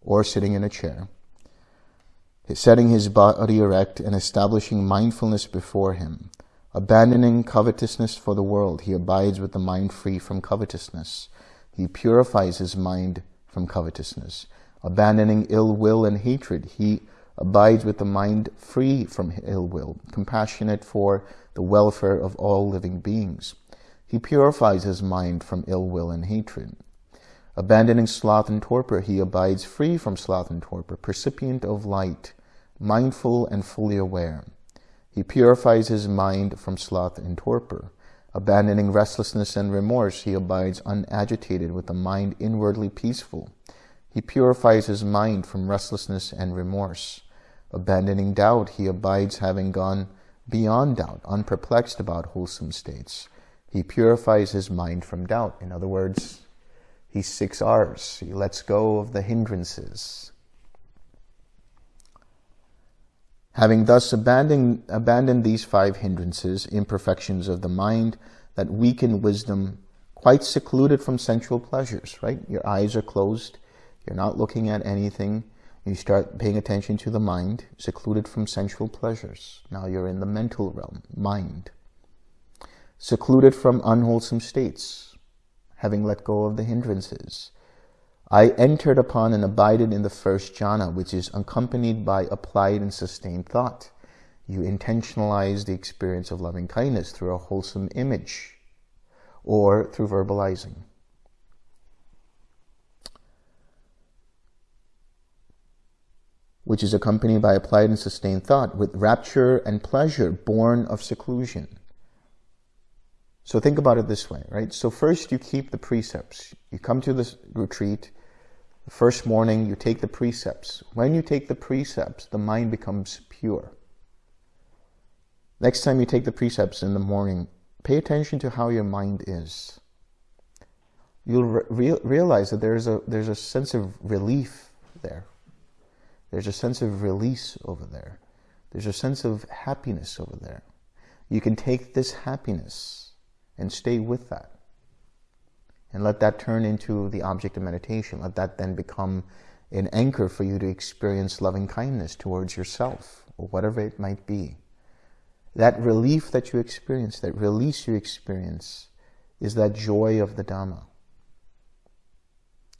or sitting in a chair, setting his body erect and establishing mindfulness before him. Abandoning covetousness for the world, he abides with the mind free from covetousness. He purifies his mind from covetousness. Abandoning ill will and hatred, he abides with the mind free from ill will, compassionate for the welfare of all living beings. He purifies his mind from ill will and hatred. Abandoning sloth and torpor, he abides free from sloth and torpor, percipient of light, mindful and fully aware. He purifies his mind from sloth and torpor. Abandoning restlessness and remorse, he abides unagitated with a mind inwardly peaceful. He purifies his mind from restlessness and remorse. Abandoning doubt, he abides having gone beyond doubt, unperplexed about wholesome states. He purifies his mind from doubt. In other words, he six R's. He lets go of the hindrances. Having thus abandoned, abandoned these five hindrances, imperfections of the mind that weaken wisdom, quite secluded from sensual pleasures, right? Your eyes are closed, you're not looking at anything, you start paying attention to the mind, secluded from sensual pleasures. Now you're in the mental realm, mind. Secluded from unwholesome states, having let go of the hindrances. I entered upon and abided in the first jhana, which is accompanied by applied and sustained thought. You intentionalize the experience of loving kindness through a wholesome image or through verbalizing. Which is accompanied by applied and sustained thought with rapture and pleasure born of seclusion. So think about it this way, right? So first you keep the precepts. You come to this retreat, the first morning you take the precepts. When you take the precepts, the mind becomes pure. Next time you take the precepts in the morning, pay attention to how your mind is. You'll re realize that there's a, there's a sense of relief there. There's a sense of release over there. There's a sense of happiness over there. You can take this happiness and stay with that. And let that turn into the object of meditation. Let that then become an anchor for you to experience loving kindness towards yourself or whatever it might be. That relief that you experience, that release you experience, is that joy of the Dhamma.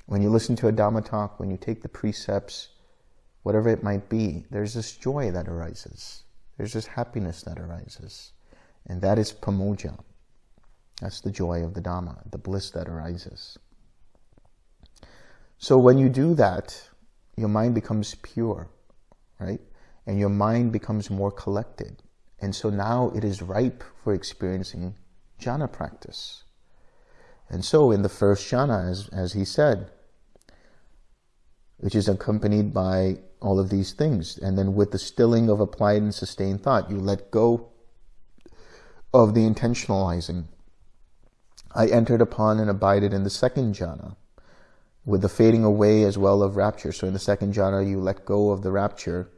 When you listen to a Dhamma talk, when you take the precepts, whatever it might be, there's this joy that arises. There's this happiness that arises. And that is pamojja. That's the joy of the Dhamma, the bliss that arises. So when you do that, your mind becomes pure, right? And your mind becomes more collected. And so now it is ripe for experiencing jhana practice. And so in the first jhana, as, as he said, which is accompanied by all of these things, and then with the stilling of applied and sustained thought, you let go of the intentionalizing I entered upon and abided in the second jhana, with the fading away as well of rapture. So in the second jhana, you let go of the rapture,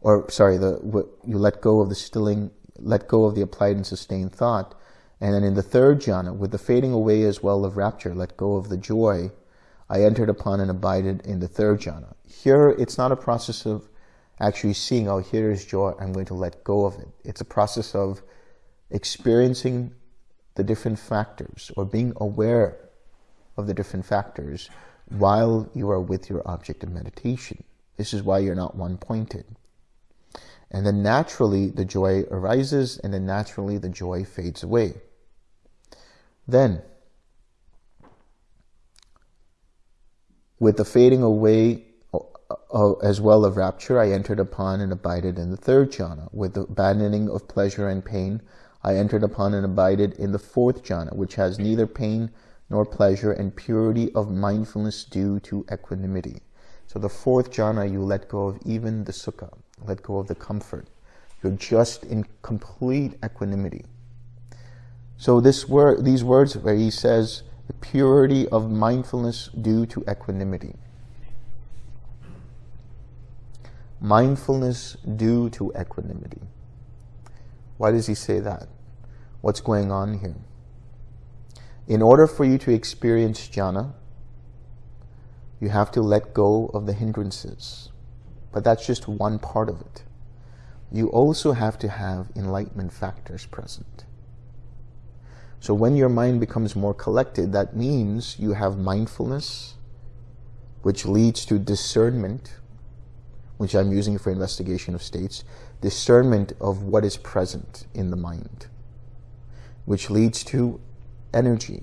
or sorry, the you let go of the stilling, let go of the applied and sustained thought. And then in the third jhana, with the fading away as well of rapture, let go of the joy, I entered upon and abided in the third jhana. Here, it's not a process of actually seeing, oh, here is joy, I'm going to let go of it. It's a process of experiencing the different factors or being aware of the different factors while you are with your object of meditation. This is why you're not one-pointed. And then naturally the joy arises and then naturally the joy fades away. Then, with the fading away uh, uh, as well of rapture, I entered upon and abided in the third jhana. With the abandoning of pleasure and pain, I entered upon and abided in the fourth jhana, which has neither pain nor pleasure and purity of mindfulness due to equanimity. So the fourth jhana, you let go of even the sukha, let go of the comfort. You're just in complete equanimity. So this word, these words where he says, the purity of mindfulness due to equanimity. Mindfulness due to equanimity. Why does he say that? What's going on here? In order for you to experience jhana, you have to let go of the hindrances. But that's just one part of it. You also have to have enlightenment factors present. So when your mind becomes more collected, that means you have mindfulness, which leads to discernment, which I'm using for investigation of states, discernment of what is present in the mind, which leads to energy,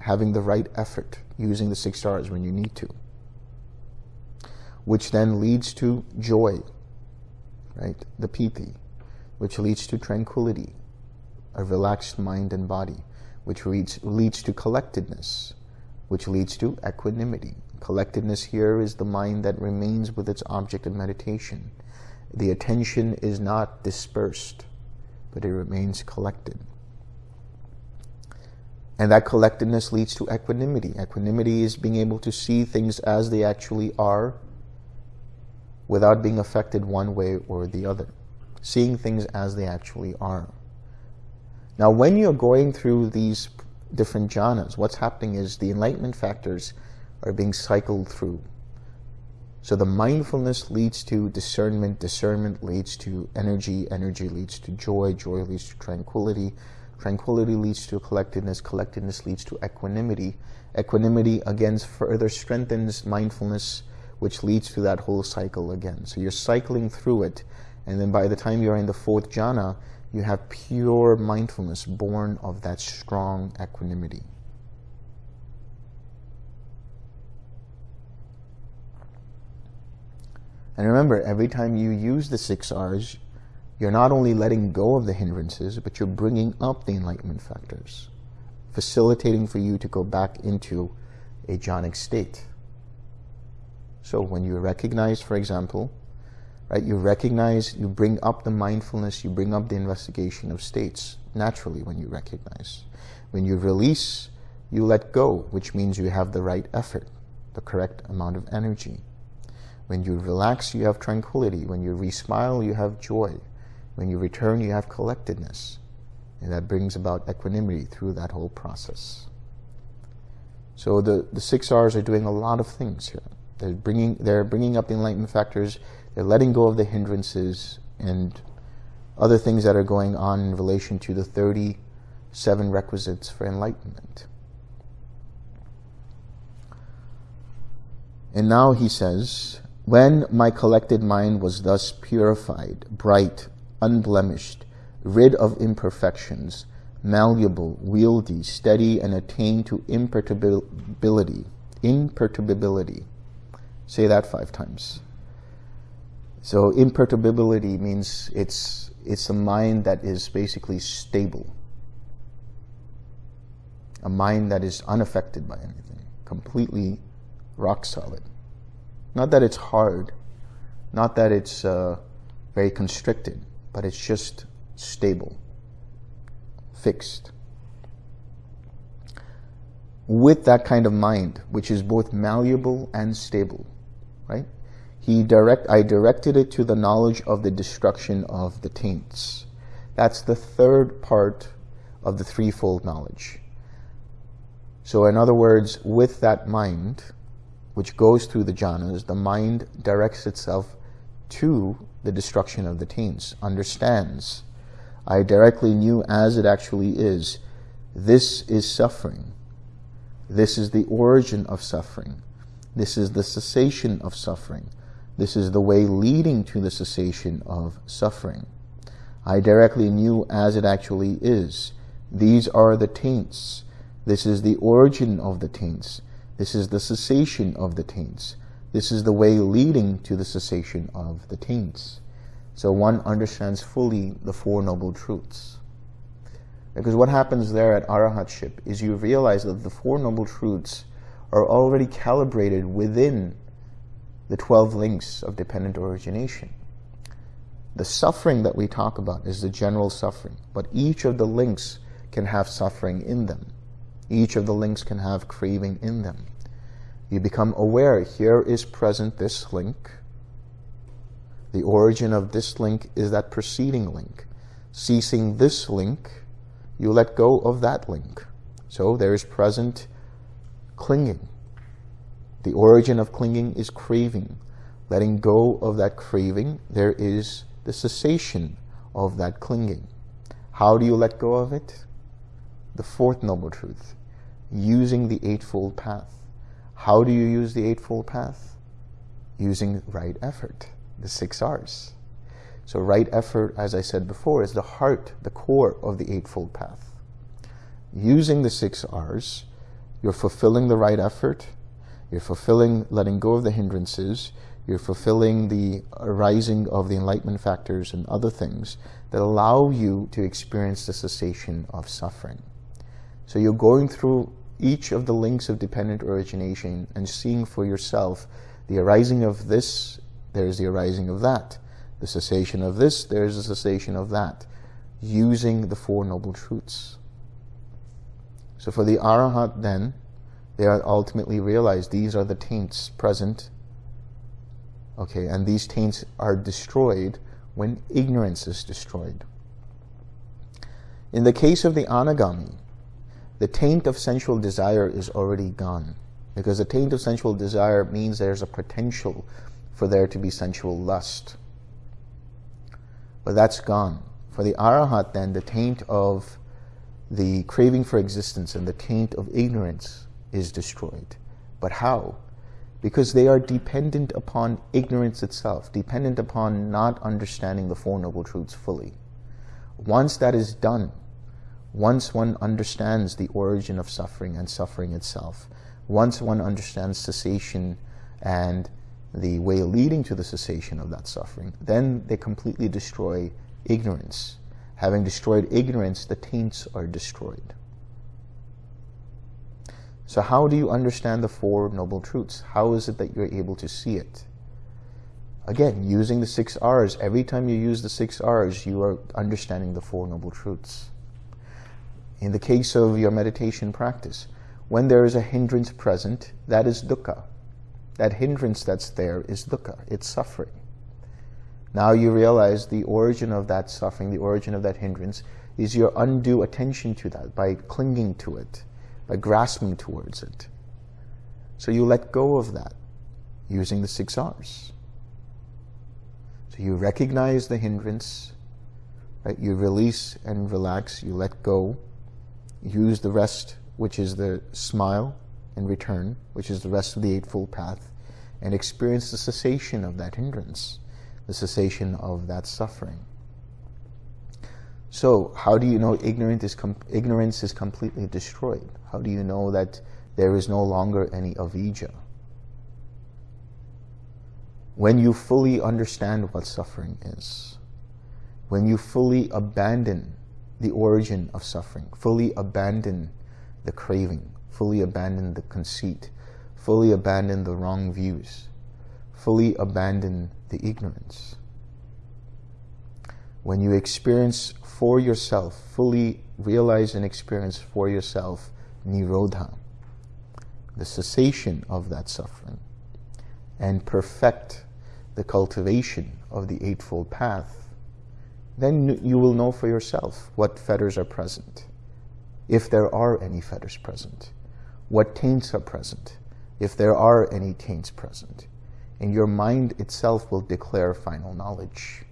having the right effort, using the six R's when you need to, which then leads to joy, right? The piti, which leads to tranquility, a relaxed mind and body, which leads, leads to collectedness, which leads to equanimity. Collectedness here is the mind that remains with its object of meditation. The attention is not dispersed, but it remains collected. And that collectedness leads to equanimity. Equanimity is being able to see things as they actually are without being affected one way or the other. Seeing things as they actually are. Now, when you're going through these different jhanas, what's happening is the enlightenment factors are being cycled through. So the mindfulness leads to discernment, discernment leads to energy, energy leads to joy, joy leads to tranquility, tranquility leads to collectedness, collectedness leads to equanimity. Equanimity again further strengthens mindfulness, which leads to that whole cycle again. So you're cycling through it, and then by the time you're in the fourth jhana, you have pure mindfulness born of that strong equanimity. And remember, every time you use the six R's, you're not only letting go of the hindrances, but you're bringing up the enlightenment factors, facilitating for you to go back into a jhanic state. So when you recognize, for example, right? You recognize, you bring up the mindfulness, you bring up the investigation of states naturally when you recognize. When you release, you let go, which means you have the right effort, the correct amount of energy. When you relax, you have tranquility. When you re-smile, you have joy. When you return, you have collectedness. And that brings about equanimity through that whole process. So the, the six R's are doing a lot of things here. They're bringing, they're bringing up the enlightenment factors they're letting go of the hindrances and other things that are going on in relation to the 37 requisites for enlightenment. And now he says, When my collected mind was thus purified, bright, unblemished, rid of imperfections, malleable, wieldy, steady, and attained to imperturbability. Imperturbability. Say that five times. So imperturbability means it's, it's a mind that is basically stable. A mind that is unaffected by anything, completely rock solid. Not that it's hard, not that it's uh, very constricted, but it's just stable, fixed. With that kind of mind, which is both malleable and stable, right? He direct, I directed it to the knowledge of the destruction of the taints. That's the third part of the threefold knowledge. So in other words, with that mind, which goes through the jhanas, the mind directs itself to the destruction of the taints, understands. I directly knew as it actually is, this is suffering. This is the origin of suffering. This is the cessation of suffering. This is the way leading to the cessation of suffering. I directly knew as it actually is. These are the taints. This is the origin of the taints. This is the cessation of the taints. This is the way leading to the cessation of the taints. So one understands fully the Four Noble Truths. Because what happens there at Arahatship is you realize that the Four Noble Truths are already calibrated within the 12 links of dependent origination. The suffering that we talk about is the general suffering, but each of the links can have suffering in them. Each of the links can have craving in them. You become aware, here is present this link. The origin of this link is that preceding link. Ceasing this link, you let go of that link. So there is present clinging. The origin of clinging is craving. Letting go of that craving, there is the cessation of that clinging. How do you let go of it? The fourth noble truth, using the Eightfold Path. How do you use the Eightfold Path? Using right effort, the six R's. So right effort, as I said before, is the heart, the core of the Eightfold Path. Using the six R's, you're fulfilling the right effort, you're fulfilling letting go of the hindrances, you're fulfilling the arising of the enlightenment factors and other things that allow you to experience the cessation of suffering. So you're going through each of the links of dependent origination and seeing for yourself the arising of this, there's the arising of that. The cessation of this, there's the cessation of that. Using the Four Noble Truths. So for the Arahat then, they ultimately realize these are the taints present Okay, and these taints are destroyed when ignorance is destroyed. In the case of the anagami, the taint of sensual desire is already gone. Because the taint of sensual desire means there's a potential for there to be sensual lust. But that's gone. For the arahat then, the taint of the craving for existence and the taint of ignorance is destroyed. But how? because they are dependent upon ignorance itself, dependent upon not understanding the Four Noble Truths fully. Once that is done, once one understands the origin of suffering and suffering itself, once one understands cessation and the way leading to the cessation of that suffering, then they completely destroy ignorance. Having destroyed ignorance, the taints are destroyed. So how do you understand the Four Noble Truths? How is it that you're able to see it? Again, using the six R's. Every time you use the six R's, you are understanding the Four Noble Truths. In the case of your meditation practice, when there is a hindrance present, that is dukkha. That hindrance that's there is dukkha. It's suffering. Now you realize the origin of that suffering, the origin of that hindrance, is your undue attention to that by clinging to it by grasping towards it. So you let go of that using the six R's. So you recognize the hindrance, right? You release and relax, you let go, use the rest, which is the smile and return, which is the rest of the Eightfold Path, and experience the cessation of that hindrance, the cessation of that suffering. So how do you know ignorance is, ignorance is completely destroyed? How do you know that there is no longer any avijja? When you fully understand what suffering is, when you fully abandon the origin of suffering, fully abandon the craving, fully abandon the conceit, fully abandon the wrong views, fully abandon the ignorance. When you experience for yourself, fully realize and experience for yourself nirodha, the cessation of that suffering, and perfect the cultivation of the Eightfold Path, then you will know for yourself what fetters are present, if there are any fetters present, what taints are present, if there are any taints present, and your mind itself will declare final knowledge.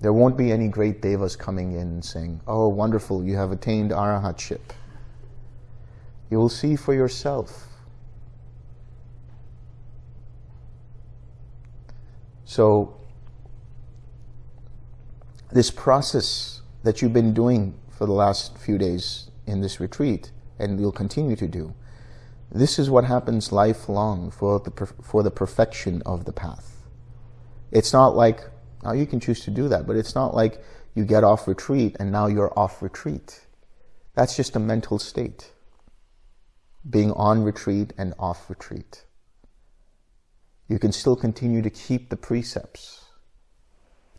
There won't be any great devas coming in and saying, oh, wonderful, you have attained arahatship. You will see for yourself. So, this process that you've been doing for the last few days in this retreat, and you'll continue to do, this is what happens lifelong for the, for the perfection of the path. It's not like now you can choose to do that, but it's not like you get off retreat and now you're off retreat. That's just a mental state. Being on retreat and off retreat. You can still continue to keep the precepts.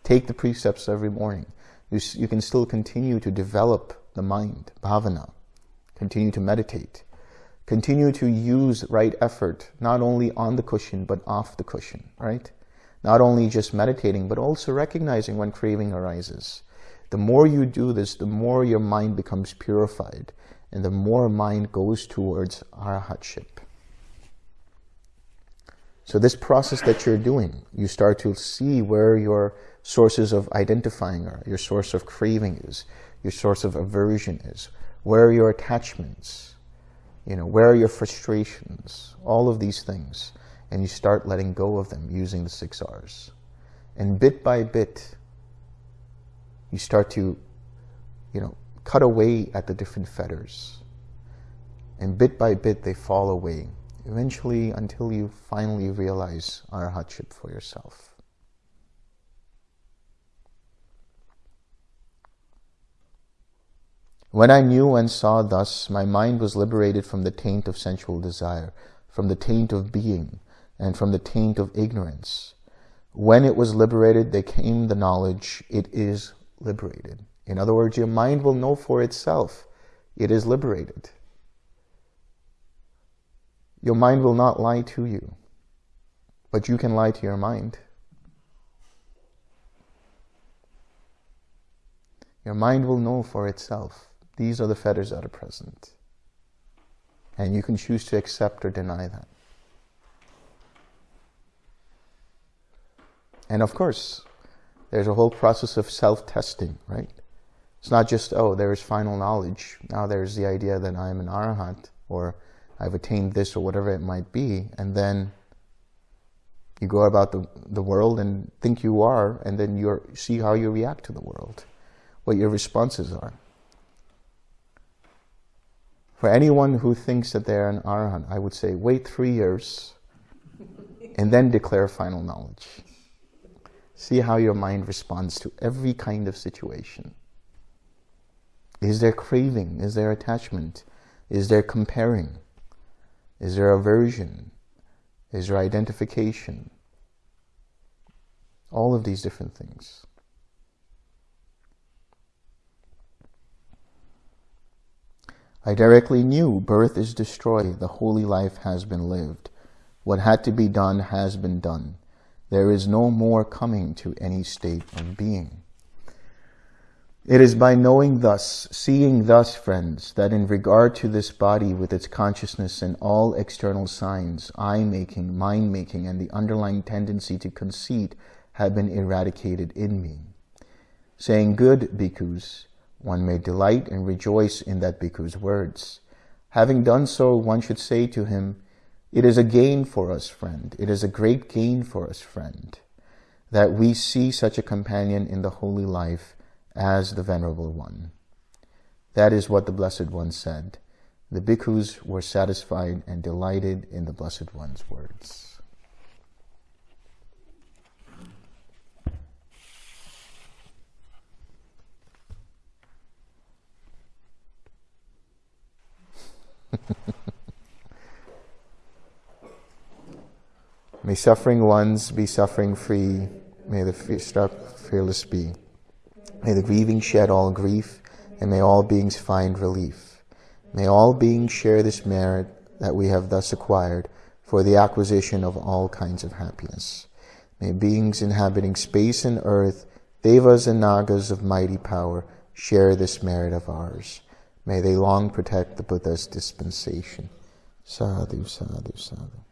Take the precepts every morning. You, you can still continue to develop the mind, bhavana, continue to meditate, continue to use right effort, not only on the cushion, but off the cushion, right? Not only just meditating, but also recognizing when craving arises. The more you do this, the more your mind becomes purified, and the more mind goes towards arahatship. So this process that you're doing, you start to see where your sources of identifying are, your source of craving is, your source of aversion is, where are your attachments, you know, where are your frustrations, all of these things. And you start letting go of them using the six R's. And bit by bit, you start to, you know, cut away at the different fetters. And bit by bit, they fall away eventually until you finally realize arahatship for yourself. When I knew and saw thus, my mind was liberated from the taint of sensual desire, from the taint of being, and from the taint of ignorance. When it was liberated, there came the knowledge, it is liberated. In other words, your mind will know for itself, it is liberated. Your mind will not lie to you, but you can lie to your mind. Your mind will know for itself. These are the fetters that are present. And you can choose to accept or deny that. And of course, there's a whole process of self-testing, right? It's not just, oh, there's final knowledge. Now there's the idea that I'm an arahant or I've attained this or whatever it might be, and then you go about the, the world and think you are, and then you see how you react to the world, what your responses are. For anyone who thinks that they're an arahant, I would say wait three years and then declare final knowledge. See how your mind responds to every kind of situation. Is there craving? Is there attachment? Is there comparing? Is there aversion? Is there identification? All of these different things. I directly knew birth is destroyed, the holy life has been lived. What had to be done has been done. There is no more coming to any state of being. It is by knowing thus, seeing thus, friends, that in regard to this body with its consciousness and all external signs, I-making, mind-making, and the underlying tendency to conceit have been eradicated in me. Saying good bhikkhus, one may delight and rejoice in that bhikkhu's words. Having done so, one should say to him, It is a gain for us, friend. It is a great gain for us, friend, that we see such a companion in the holy life as the Venerable One. That is what the Blessed One said. The bhikkhus were satisfied and delighted in the Blessed One's words. May suffering ones be suffering free. May the fearless be. May the grieving shed all grief, and may all beings find relief. May all beings share this merit that we have thus acquired for the acquisition of all kinds of happiness. May beings inhabiting space and earth, devas and nagas of mighty power, share this merit of ours. May they long protect the Buddha's dispensation. Sadhu, sadhu, sadhu.